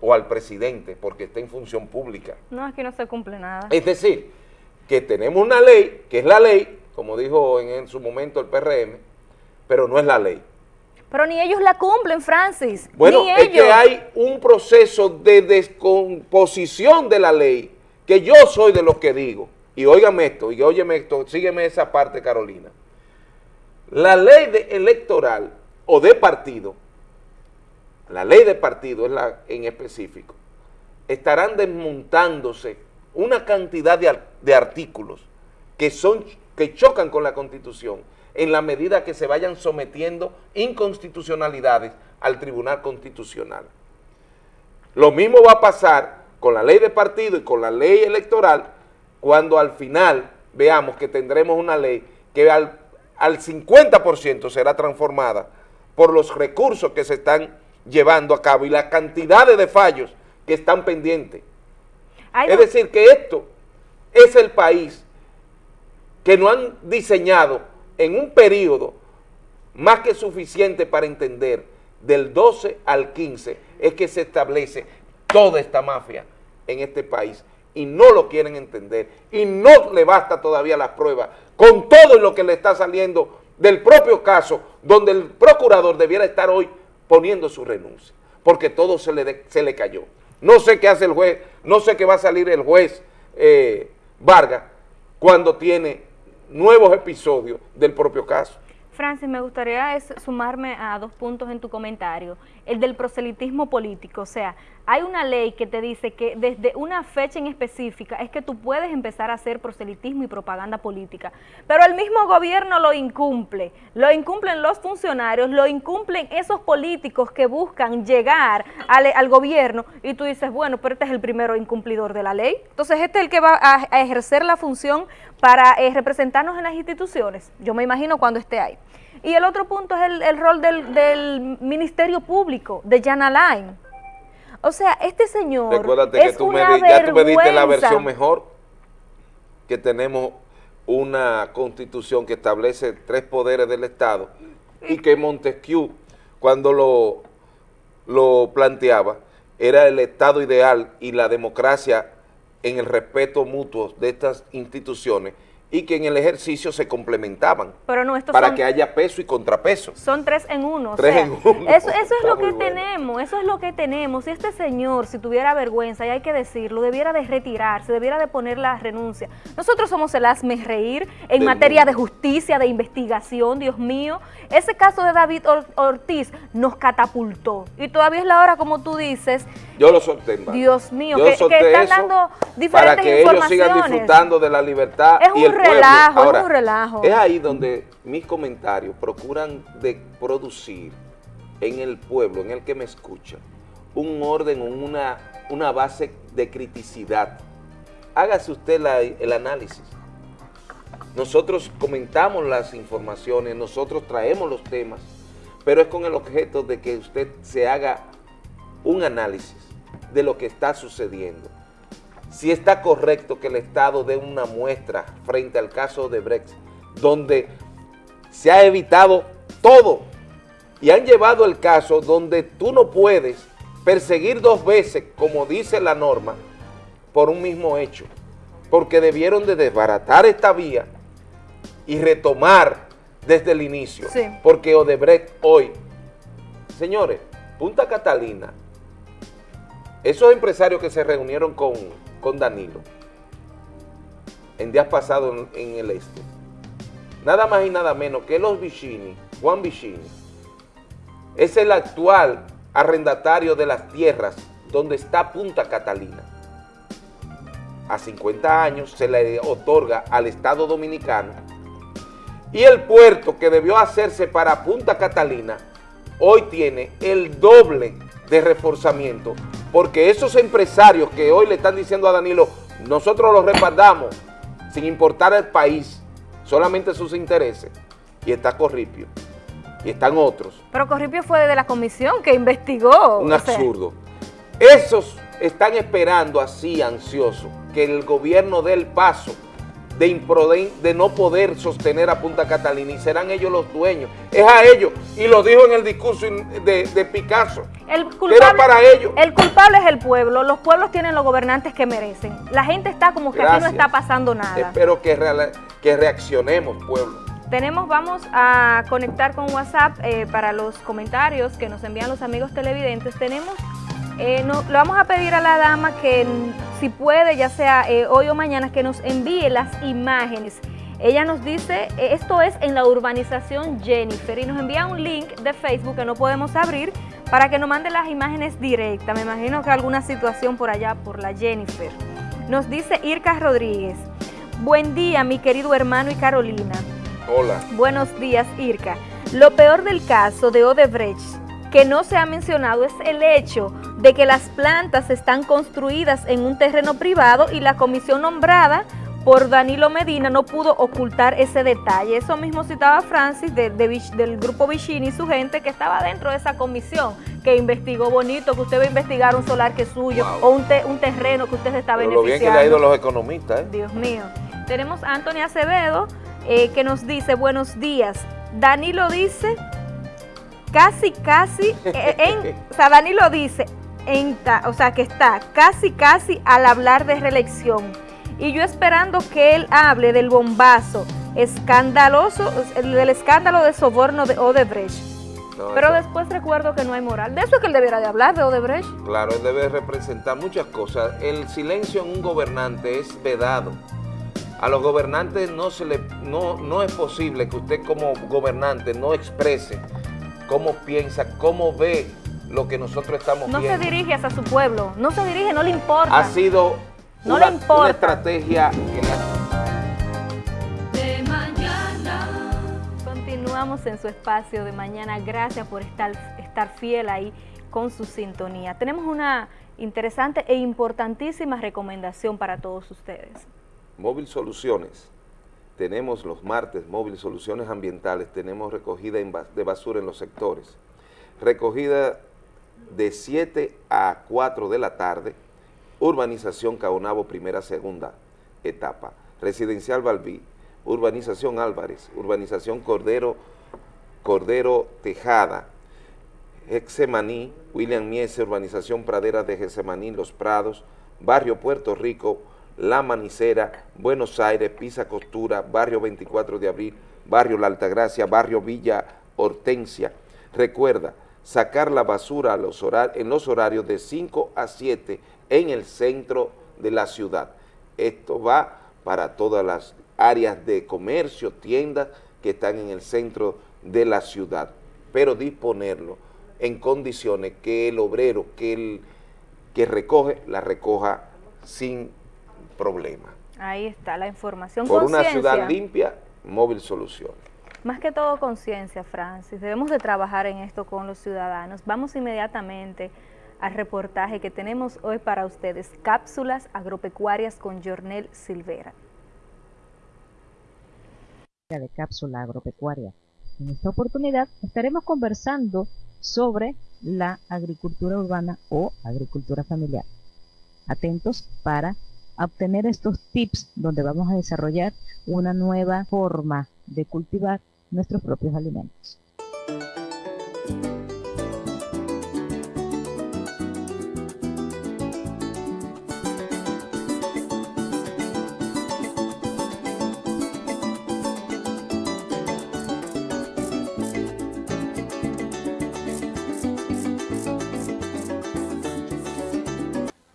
o al presidente, porque está en función pública. No, aquí no se cumple nada. Es decir, que tenemos una ley, que es la ley, como dijo en, en su momento el PRM, pero no es la ley. Pero ni ellos la cumplen, Francis. Bueno, ni es ellos. que hay un proceso de descomposición de la ley que yo soy de los que digo. Y óigame esto, y óyeme esto, sígueme esa parte, Carolina. La ley de electoral o de partido, la ley de partido es la en específico, estarán desmontándose una cantidad de, ar- de artículos que son que chocan con la Constitución en la medida que se vayan sometiendo inconstitucionalidades al Tribunal Constitucional. Lo mismo va a pasar con la ley de partido y con la ley electoral cuando al final veamos que tendremos una ley que al, al 50% será transformada por los recursos que se están llevando a cabo y las cantidades de fallos que están pendientes. Es decir, que esto es el país que no han diseñado en un periodo más que suficiente para entender del 12 al 15 es que se establece toda esta mafia en este país y no lo quieren entender y no le basta todavía las pruebas con todo lo que le está saliendo del propio caso donde el procurador debiera estar hoy poniendo su renuncia porque todo se le, de- se le cayó. No sé qué hace el juez, no sé qué va a salir el juez eh, Vargas cuando tiene nuevos episodios del propio caso. Francis, me gustaría sumarme a dos puntos en tu comentario. El del proselitismo político, o sea, hay una ley que te dice que desde una fecha en específica es que tú puedes empezar a hacer proselitismo y propaganda política, pero el mismo gobierno lo incumple, lo incumplen los funcionarios, lo incumplen esos políticos que buscan llegar al, gobierno y tú dices, bueno, pero este es el primero incumplidor de la ley, entonces este es el que va a, a ejercer la función para eh, representarnos en las instituciones, yo me imagino cuando esté ahí. Y el otro punto es el, el rol del, del Ministerio Público, de Jan Alain. O sea, este señor Recuérdate es que tú me, una di- ya tú me diste la versión mejor, que tenemos una constitución que establece tres poderes del Estado y que Montesquieu, cuando lo, lo planteaba, era el Estado ideal y la democracia en el respeto mutuo de estas instituciones y que en el ejercicio se complementaban Pero no, estos para son, que haya peso y contrapeso. son tres en uno. o Tres sea, en uno. Eso, eso es lo que bueno. tenemos, eso es lo que tenemos. Y este señor, si tuviera vergüenza, y hay que decirlo, debiera de retirarse, debiera de poner la renuncia. Nosotros somos el hazme reír en Del materia de justicia, de investigación, Dios mío. Ese caso de David Or- Ortiz nos catapultó. Y todavía es la hora, como tú dices, Yo lo solté en vano. Dios mío, Yo que, están dando para diferentes que ellos sigan disfrutando de la libertad Es y el pueblo. relajo, es un relajo. Es ahí donde mis comentarios procuran de producir en el pueblo, en el que me escucha, un orden, una, una base de criticidad. Hágase usted la- el análisis. Nosotros comentamos las informaciones, nosotros traemos los temas, pero es con el objeto de que usted se haga un análisis de lo que está sucediendo. Si está correcto que el Estado dé una muestra frente al caso de Brexit, donde se ha evitado todo y han llevado el caso donde tú no puedes perseguir dos veces, como dice la norma, por un mismo hecho, porque debieron de desbaratar esta vía y retomar desde el inicio, Sí. porque Odebrecht hoy, señores, Punta Catalina, esos empresarios que se reunieron con, con Danilo en días pasados en, el este, nada más y nada menos que los Vicini, Juan Vicini, es el actual arrendatario de las tierras donde está Punta Catalina. A 50 años se le otorga al Estado Dominicano y el puerto que debió hacerse para Punta Catalina hoy tiene el doble de reforzamiento porque esos empresarios que hoy le están diciendo a Danilo, nosotros los respaldamos sin importar el país, solamente sus intereses, y está Corripio, y están otros, Pero Corripio fue de la comisión que investigó. un sea, absurdo. Esos están esperando así, ansiosos, que el gobierno dé el paso de, improden- de no poder sostener a Punta Catalina y serán ellos los dueños. Es a ellos, y lo dijo en el discurso de, de Picasso, El culpable, era para ellos. el culpable es el pueblo. Los pueblos tienen los gobernantes que merecen. La gente está como que aquí no está pasando nada. Espero que, que reaccionemos, pueblo. Tenemos, vamos a conectar con WhatsApp eh, para los comentarios que nos envían los amigos televidentes. Tenemos, eh, no- le vamos a pedir a la dama que si puede, ya sea eh, hoy o mañana, que nos envíe las imágenes. Ella nos dice, eh, esto es en la urbanización Jennifer y nos envía un link de Facebook que no podemos abrir para que nos mande las imágenes directas. Me imagino que alguna situación por allá, por la Jennifer. Nos dice Irka Rodríguez, buen día mi querido hermano y Carolina. Hola. Buenos días, Irka. Lo peor del caso de Odebrecht que no se ha mencionado es el hecho de que las plantas están construidas en un terreno privado y la comisión nombrada por Danilo Medina no pudo ocultar ese detalle. Eso mismo citaba Francis de- del grupo Vicini y su gente que estaba dentro de esa comisión que investigó bonito, que usted va a investigar un solar que es suyo Wow. o un, te- un terreno que usted se está Pero lo bien que le ha beneficiando. ido los economistas, ¿eh? Dios mío. Tenemos a Anthony Acevedo eh, que nos dice, buenos días. Danilo dice, casi, casi, eh, en, o sea, Danilo dice, en ta- o sea, que está casi, casi al hablar de reelección. Y yo esperando que él hable del bombazo escandaloso, el- del escándalo de soborno de Odebrecht. No, Pero eso- después recuerdo que no hay moral. De eso es que él debiera de hablar, de Odebrecht. Claro, él debe representar muchas cosas. El silencio en un gobernante es vedado. A los gobernantes no se le no, no es posible que usted como gobernante no exprese cómo piensa, cómo ve lo que nosotros estamos No se viendo. dirige hacia su pueblo, no se dirige, no le importa. ha sido No una, le importa. una estrategia que le ha- de mañana. Continuamos en su espacio de mañana. Gracias por estar, estar fiel ahí con su sintonía. Tenemos una interesante e importantísima recomendación para todos ustedes. Móvil Soluciones. Tenemos los martes Móvil Soluciones Ambientales, tenemos recogida de basura en los sectores. Recogida de 7 a 4 de la tarde, urbanización Caonabo, primera, segunda etapa. Residencial Balbí, urbanización Álvarez, urbanización Cordero, Cordero Tejada, Hexemaní, William Miese, urbanización Pradera de Hexemaní, Los Prados, Barrio Puerto Rico, La Manicera, Buenos Aires, Pisa Costura, Barrio 24 de Abril, Barrio La Altagracia, Barrio Villa Hortensia. Recuerda, sacar la basura en los horarios de 5 a 7 en el centro de la ciudad. Esto va para todas las áreas de comercio, tiendas que están en el centro de la ciudad, pero disponerlo en condiciones que el obrero que, el, que recoge, la recoja sin problema. Ahí está la información. Por una ciudad limpia, Móvil Soluciones. Más que todo conciencia, Francis. Debemos de trabajar en esto con los ciudadanos. Vamos inmediatamente al reportaje que tenemos hoy para ustedes. Cápsulas agropecuarias con Jornel Silvera. de cápsula agropecuaria. En esta oportunidad estaremos conversando sobre la agricultura urbana o agricultura familiar. Atentos para obtener estos tips donde vamos a desarrollar una nueva forma de cultivar nuestros propios alimentos.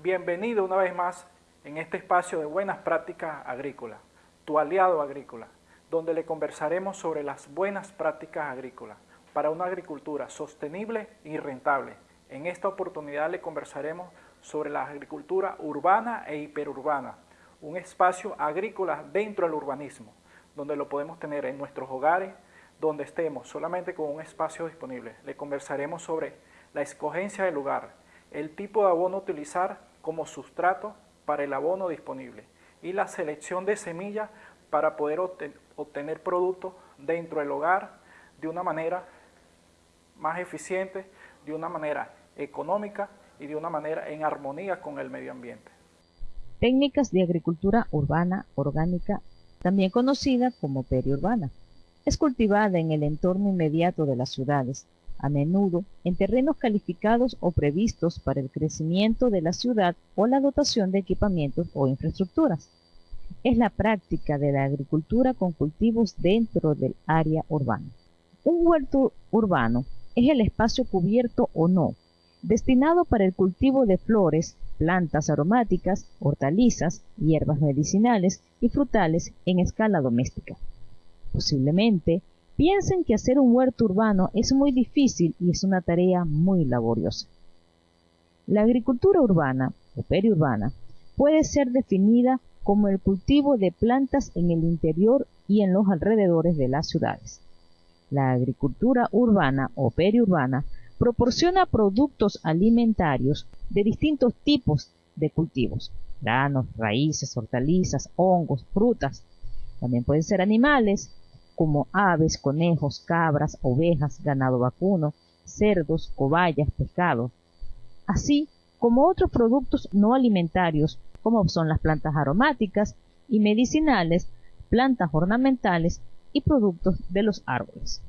Bienvenido una vez más en este espacio de buenas prácticas agrícolas, tu aliado agrícola, donde le conversaremos sobre las buenas prácticas agrícolas para una agricultura sostenible y rentable. En esta oportunidad le conversaremos sobre la agricultura urbana e hiperurbana, un espacio agrícola dentro del urbanismo, donde lo podemos tener en nuestros hogares, donde estemos solamente con un espacio disponible. Le conversaremos sobre la escogencia del lugar, el tipo de abono utilizar como sustrato para el abono disponible y la selección de semillas para poder obtener productos dentro del hogar de una manera más eficiente, de una manera económica y de una manera en armonía con el medio ambiente. Técnicas de agricultura urbana orgánica, también conocida como periurbana. Es cultivada en el entorno inmediato de las ciudades, a menudo en terrenos calificados o previstos para el crecimiento de la ciudad o la dotación de equipamientos o infraestructuras. Es la práctica de la agricultura con cultivos dentro del área urbana. Un huerto urbano es el espacio cubierto o no, destinado para el cultivo de flores, plantas aromáticas, hortalizas, hierbas medicinales y frutales en escala doméstica. Posiblemente Piensen que hacer un huerto urbano es muy difícil y es una tarea muy laboriosa. La agricultura urbana o periurbana puede ser definida como el cultivo de plantas en el interior y en los alrededores de las ciudades. La agricultura urbana o periurbana proporciona productos alimentarios de distintos tipos de cultivos, granos, raíces, hortalizas, hongos, frutas. También pueden ser animales, como aves, conejos, cabras, ovejas, ganado vacuno, cerdos, cobayas, pescado, así como otros productos no alimentarios como son las plantas aromáticas y medicinales, plantas ornamentales y productos de los árboles.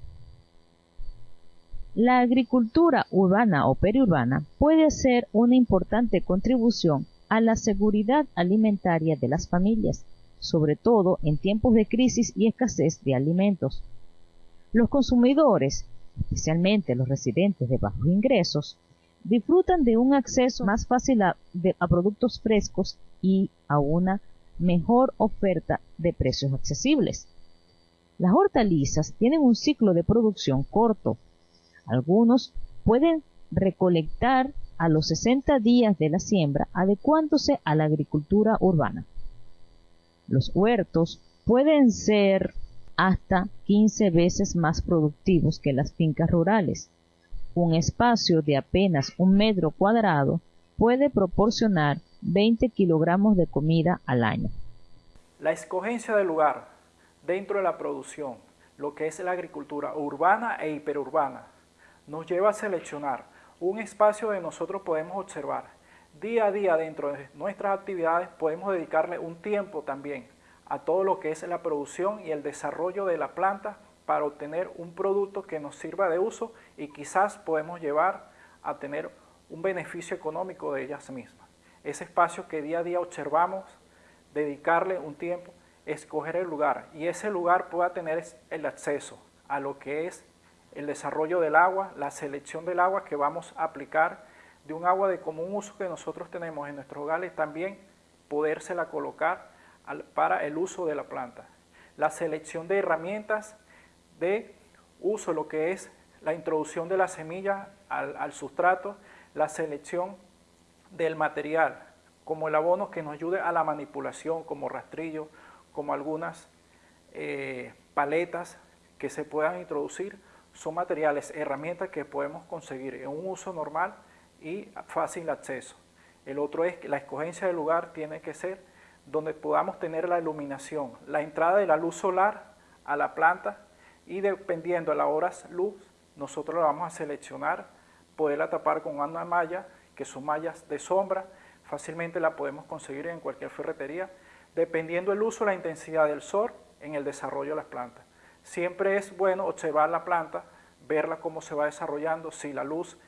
La agricultura urbana o periurbana puede hacer una importante contribución a la seguridad alimentaria de las familias, sobre todo en tiempos de crisis y escasez de alimentos. Los consumidores, especialmente los residentes de bajos ingresos, disfrutan de un acceso más fácil a, productos frescos y a una mejor oferta de precios accesibles. Las hortalizas tienen un ciclo de producción corto. Algunos pueden recolectar a los 60 días de la siembra adecuándose a la agricultura urbana. Los huertos pueden ser hasta 15 veces más productivos que las fincas rurales. Un espacio de apenas un metro cuadrado puede proporcionar 20 kilogramos de comida al año. La escogencia del lugar dentro de la producción, lo que es la agricultura urbana e hiperurbana, nos lleva a seleccionar un espacio donde nosotros podemos observar día a día dentro de nuestras actividades podemos dedicarle un tiempo también a todo lo que es la producción y el desarrollo de la planta para obtener un producto que nos sirva de uso y quizás podemos llevar a tener un beneficio económico de ellas mismas. Ese espacio que día a día observamos, dedicarle un tiempo, escoger el lugar y ese lugar pueda tener el acceso a lo que es el desarrollo del agua, la selección del agua que vamos a aplicar de un agua de común uso que nosotros tenemos en nuestros hogares, también podérsela colocar para el uso de la planta. La selección de herramientas de uso, lo que es la introducción de la semilla al, sustrato, la selección del material, como el abono que nos ayude a la manipulación, como rastrillo, como algunas eh, paletas que se puedan introducir, son materiales, herramientas que podemos conseguir en un uso normal y fácil acceso. El otro es que la escogencia del lugar tiene que ser donde podamos tener la iluminación, la entrada de la luz solar a la planta y dependiendo de las horas luz nosotros la vamos a seleccionar, poderla tapar con una malla, que son mallas de sombra, fácilmente la podemos conseguir en cualquier ferretería, dependiendo el uso, la intensidad del sol en el desarrollo de las plantas. Siempre es bueno observar la planta, verla cómo se va desarrollando, si la luz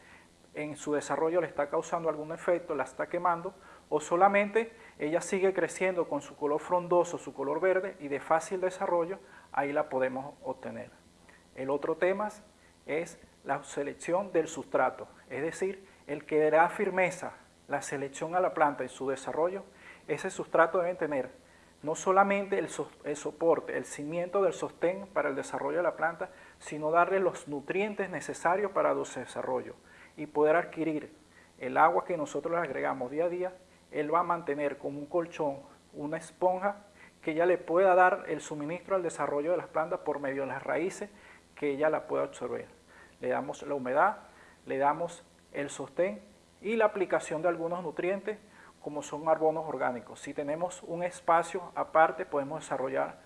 en su desarrollo le está causando algún efecto, la está quemando, o solamente ella sigue creciendo con su color frondoso, su color verde y de fácil desarrollo, ahí la podemos obtener. El otro tema es la selección del sustrato, es decir, el que da firmeza, la selección a la planta en su desarrollo, ese sustrato debe tener no solamente el, soporte, el cimiento del sostén para el desarrollo de la planta, sino darle los nutrientes necesarios para su desarrollo y poder adquirir el agua que nosotros le agregamos día a día, él va a mantener como un colchón, una esponja que ya le pueda dar el suministro al desarrollo de las plantas por medio de las raíces que ella la pueda absorber. Le damos la humedad, le damos el sostén y la aplicación de algunos nutrientes como son carbonos orgánicos. Si tenemos un espacio aparte podemos desarrollar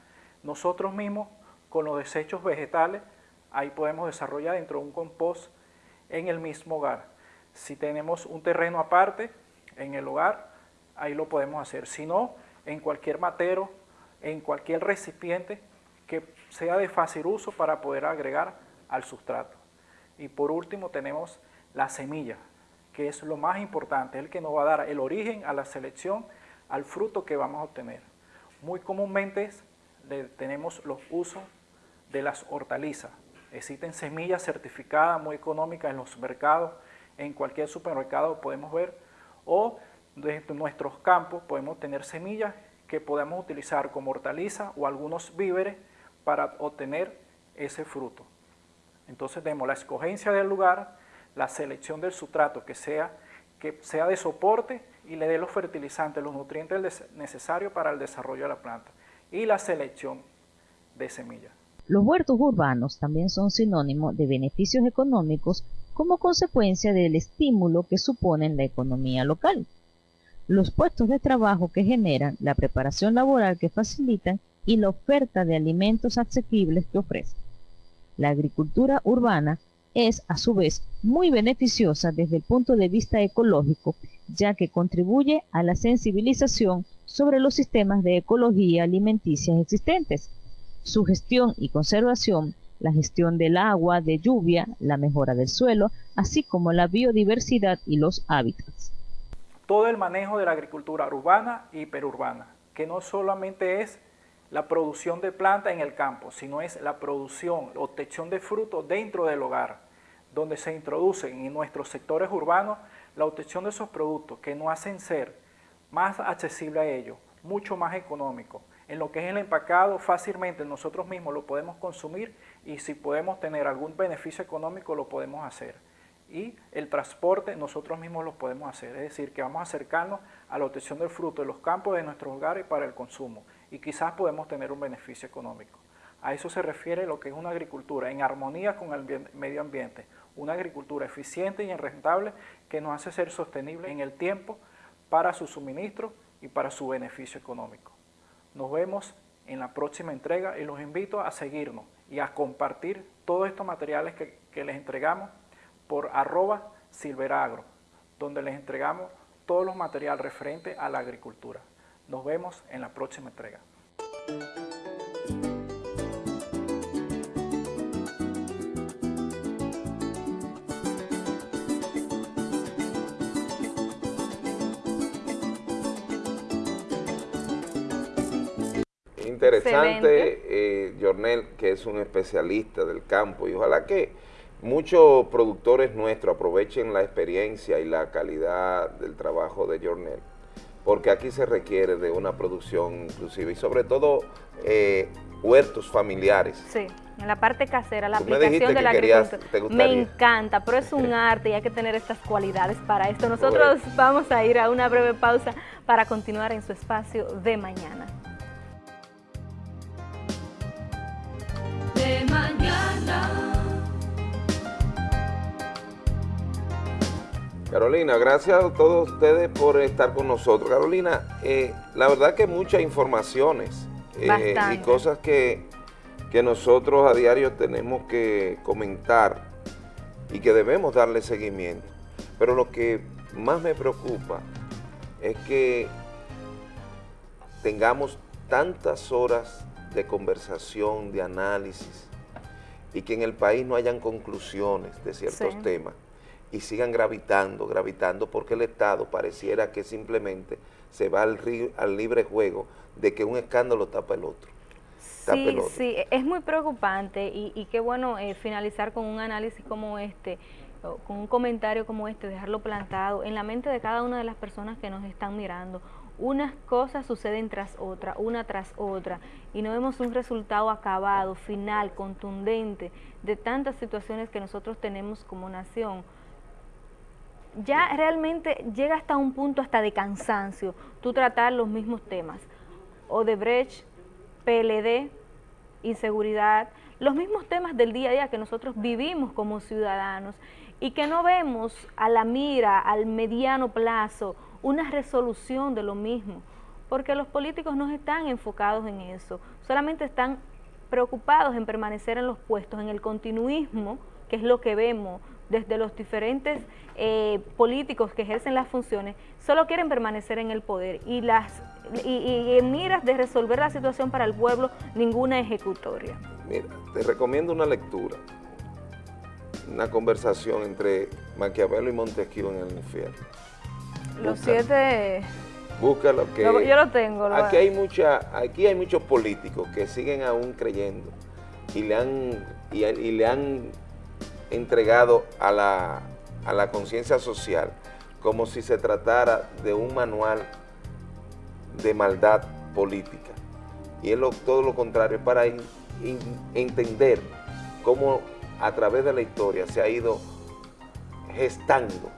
nosotros mismos con los desechos vegetales, ahí podemos desarrollar dentro de un compost en el mismo hogar. Si tenemos un terreno aparte en el hogar, ahí lo podemos hacer. Si no, en cualquier matero, en cualquier recipiente que sea de fácil uso para poder agregar al sustrato. Y por último tenemos la semilla, que es lo más importante, el que nos va a dar el origen a la selección, al fruto que vamos a obtener. Muy comúnmente tenemos los usos de las hortalizas. Existen semillas certificadas muy económicas en los mercados, en cualquier supermercado podemos ver, o desde nuestros campos podemos tener semillas que podemos utilizar como hortaliza o algunos víveres para obtener ese fruto. Entonces tenemos la escogencia del lugar, la selección del sustrato que sea, que sea de soporte y le dé los fertilizantes, los nutrientes necesarios para el desarrollo de la planta y la selección de semillas. Los huertos urbanos también son sinónimo de beneficios económicos como consecuencia del estímulo que suponen la economía local. Los puestos de trabajo que generan, la preparación laboral que facilitan y la oferta de alimentos asequibles que ofrecen. La agricultura urbana es a su vez muy beneficiosa desde el punto de vista ecológico, ya que contribuye a la sensibilización sobre los sistemas de ecología alimenticia existentes, su gestión y conservación, la gestión del agua, de lluvia, la mejora del suelo, así como la biodiversidad y los hábitats. Todo el manejo de la agricultura urbana y hiperurbana, que no solamente es la producción de planta en el campo, sino es la producción, obtención de frutos dentro del hogar, donde se introducen en nuestros sectores urbanos la obtención de esos productos que nos hacen ser más accesible a ellos, mucho más económico. En lo que es el empacado, fácilmente nosotros mismos lo podemos consumir y si podemos tener algún beneficio económico lo podemos hacer. Y el transporte nosotros mismos lo podemos hacer, es decir, que vamos a acercarnos a la obtención del fruto de los campos de nuestros hogares para el consumo y quizás podemos tener un beneficio económico. A eso se refiere lo que es una agricultura en armonía con el medio ambiente, una agricultura eficiente y rentable que nos hace ser sostenible en el tiempo para su suministro y para su beneficio económico. Nos vemos en la próxima entrega y los invito a seguirnos y a compartir todos estos materiales que, que les entregamos por arroba silveragro, donde les entregamos todos los materiales referentes a la agricultura. Nos vemos en la próxima entrega. Interesante, eh, Jornel, que es un especialista del campo, y ojalá que muchos productores nuestros aprovechen la experiencia y la calidad del trabajo de Jornel, porque aquí se requiere de una producción inclusiva y sobre todo eh, huertos familiares. Sí, en la parte casera, la aplicación de la agricultura. Me encanta, pero es un arte y hay que tener estas cualidades para esto. Nosotros vamos a ir a una breve pausa para continuar en su espacio de mañana. Carolina, gracias a todos ustedes por estar con nosotros. Carolina, eh, la verdad que muchas informaciones eh, y cosas que, que nosotros a diario tenemos que comentar y que debemos darle seguimiento. Pero lo que más me preocupa es que tengamos tantas horas de conversación, de análisis, y que en el país no hayan conclusiones de ciertos Sí. temas y sigan gravitando, gravitando, porque el Estado pareciera que simplemente se va al, ri- al libre juego de que un escándalo tapa el otro. Tapa el Sí, otro. sí, es muy preocupante y, y qué bueno eh, finalizar con un análisis como este, con un comentario como este, dejarlo plantado en la mente de cada una de las personas que nos están mirando. Unas cosas suceden tras otra, una tras otra, y no vemos un resultado acabado, final, contundente de tantas situaciones que nosotros tenemos como nación ya realmente llega hasta un punto hasta de cansancio tú tratar los mismos temas. Odebrecht, PLD, inseguridad, los mismos temas del día a día que nosotros vivimos como ciudadanos y que no vemos a la mira, al mediano plazo, una resolución de lo mismo, porque los políticos no están enfocados en eso, solamente están preocupados en permanecer en los puestos, en el continuismo, que es lo que vemos desde los diferentes eh, políticos que ejercen las funciones, solo quieren permanecer en el poder y, las, y, y en miras de resolver la situación para el pueblo, ninguna ejecutoria. Mira, te recomiendo una lectura, una conversación entre Maquiavelo y Montesquieu en el infierno. Los Búscalo. siete... Busca lo que... Lo- yo lo tengo, lo- Aquí hay, mucha, aquí hay muchos políticos que siguen aún creyendo y le han, y, y le han entregado a la, a la conciencia social como si se tratara de un manual de maldad política. Y es todo lo contrario, para entender cómo a través de la historia se ha ido gestando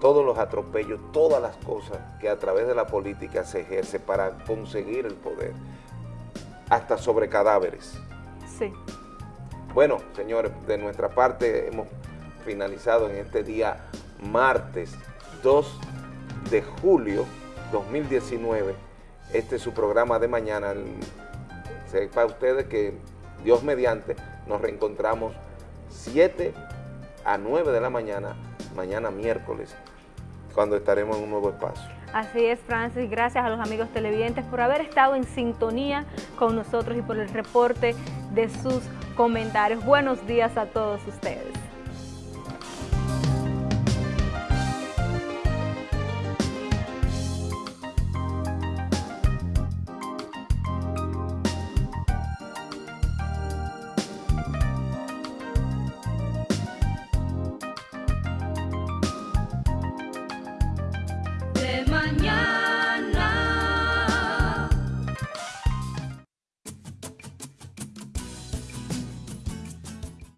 todos los atropellos, todas las cosas que a través de la política se ejerce para conseguir el poder, hasta sobre cadáveres. Sí. Bueno, señores, de nuestra parte hemos finalizado en este día martes 2 de julio 2019. Este es su programa de mañana. Sepa ustedes que Dios mediante nos reencontramos 7 a 9 de la mañana, mañana miércoles, cuando estaremos en un nuevo espacio. Así es, Francis. Gracias a los amigos televidentes por haber estado en sintonía con nosotros y por el reporte de sus comentarios. Buenos días a todos ustedes.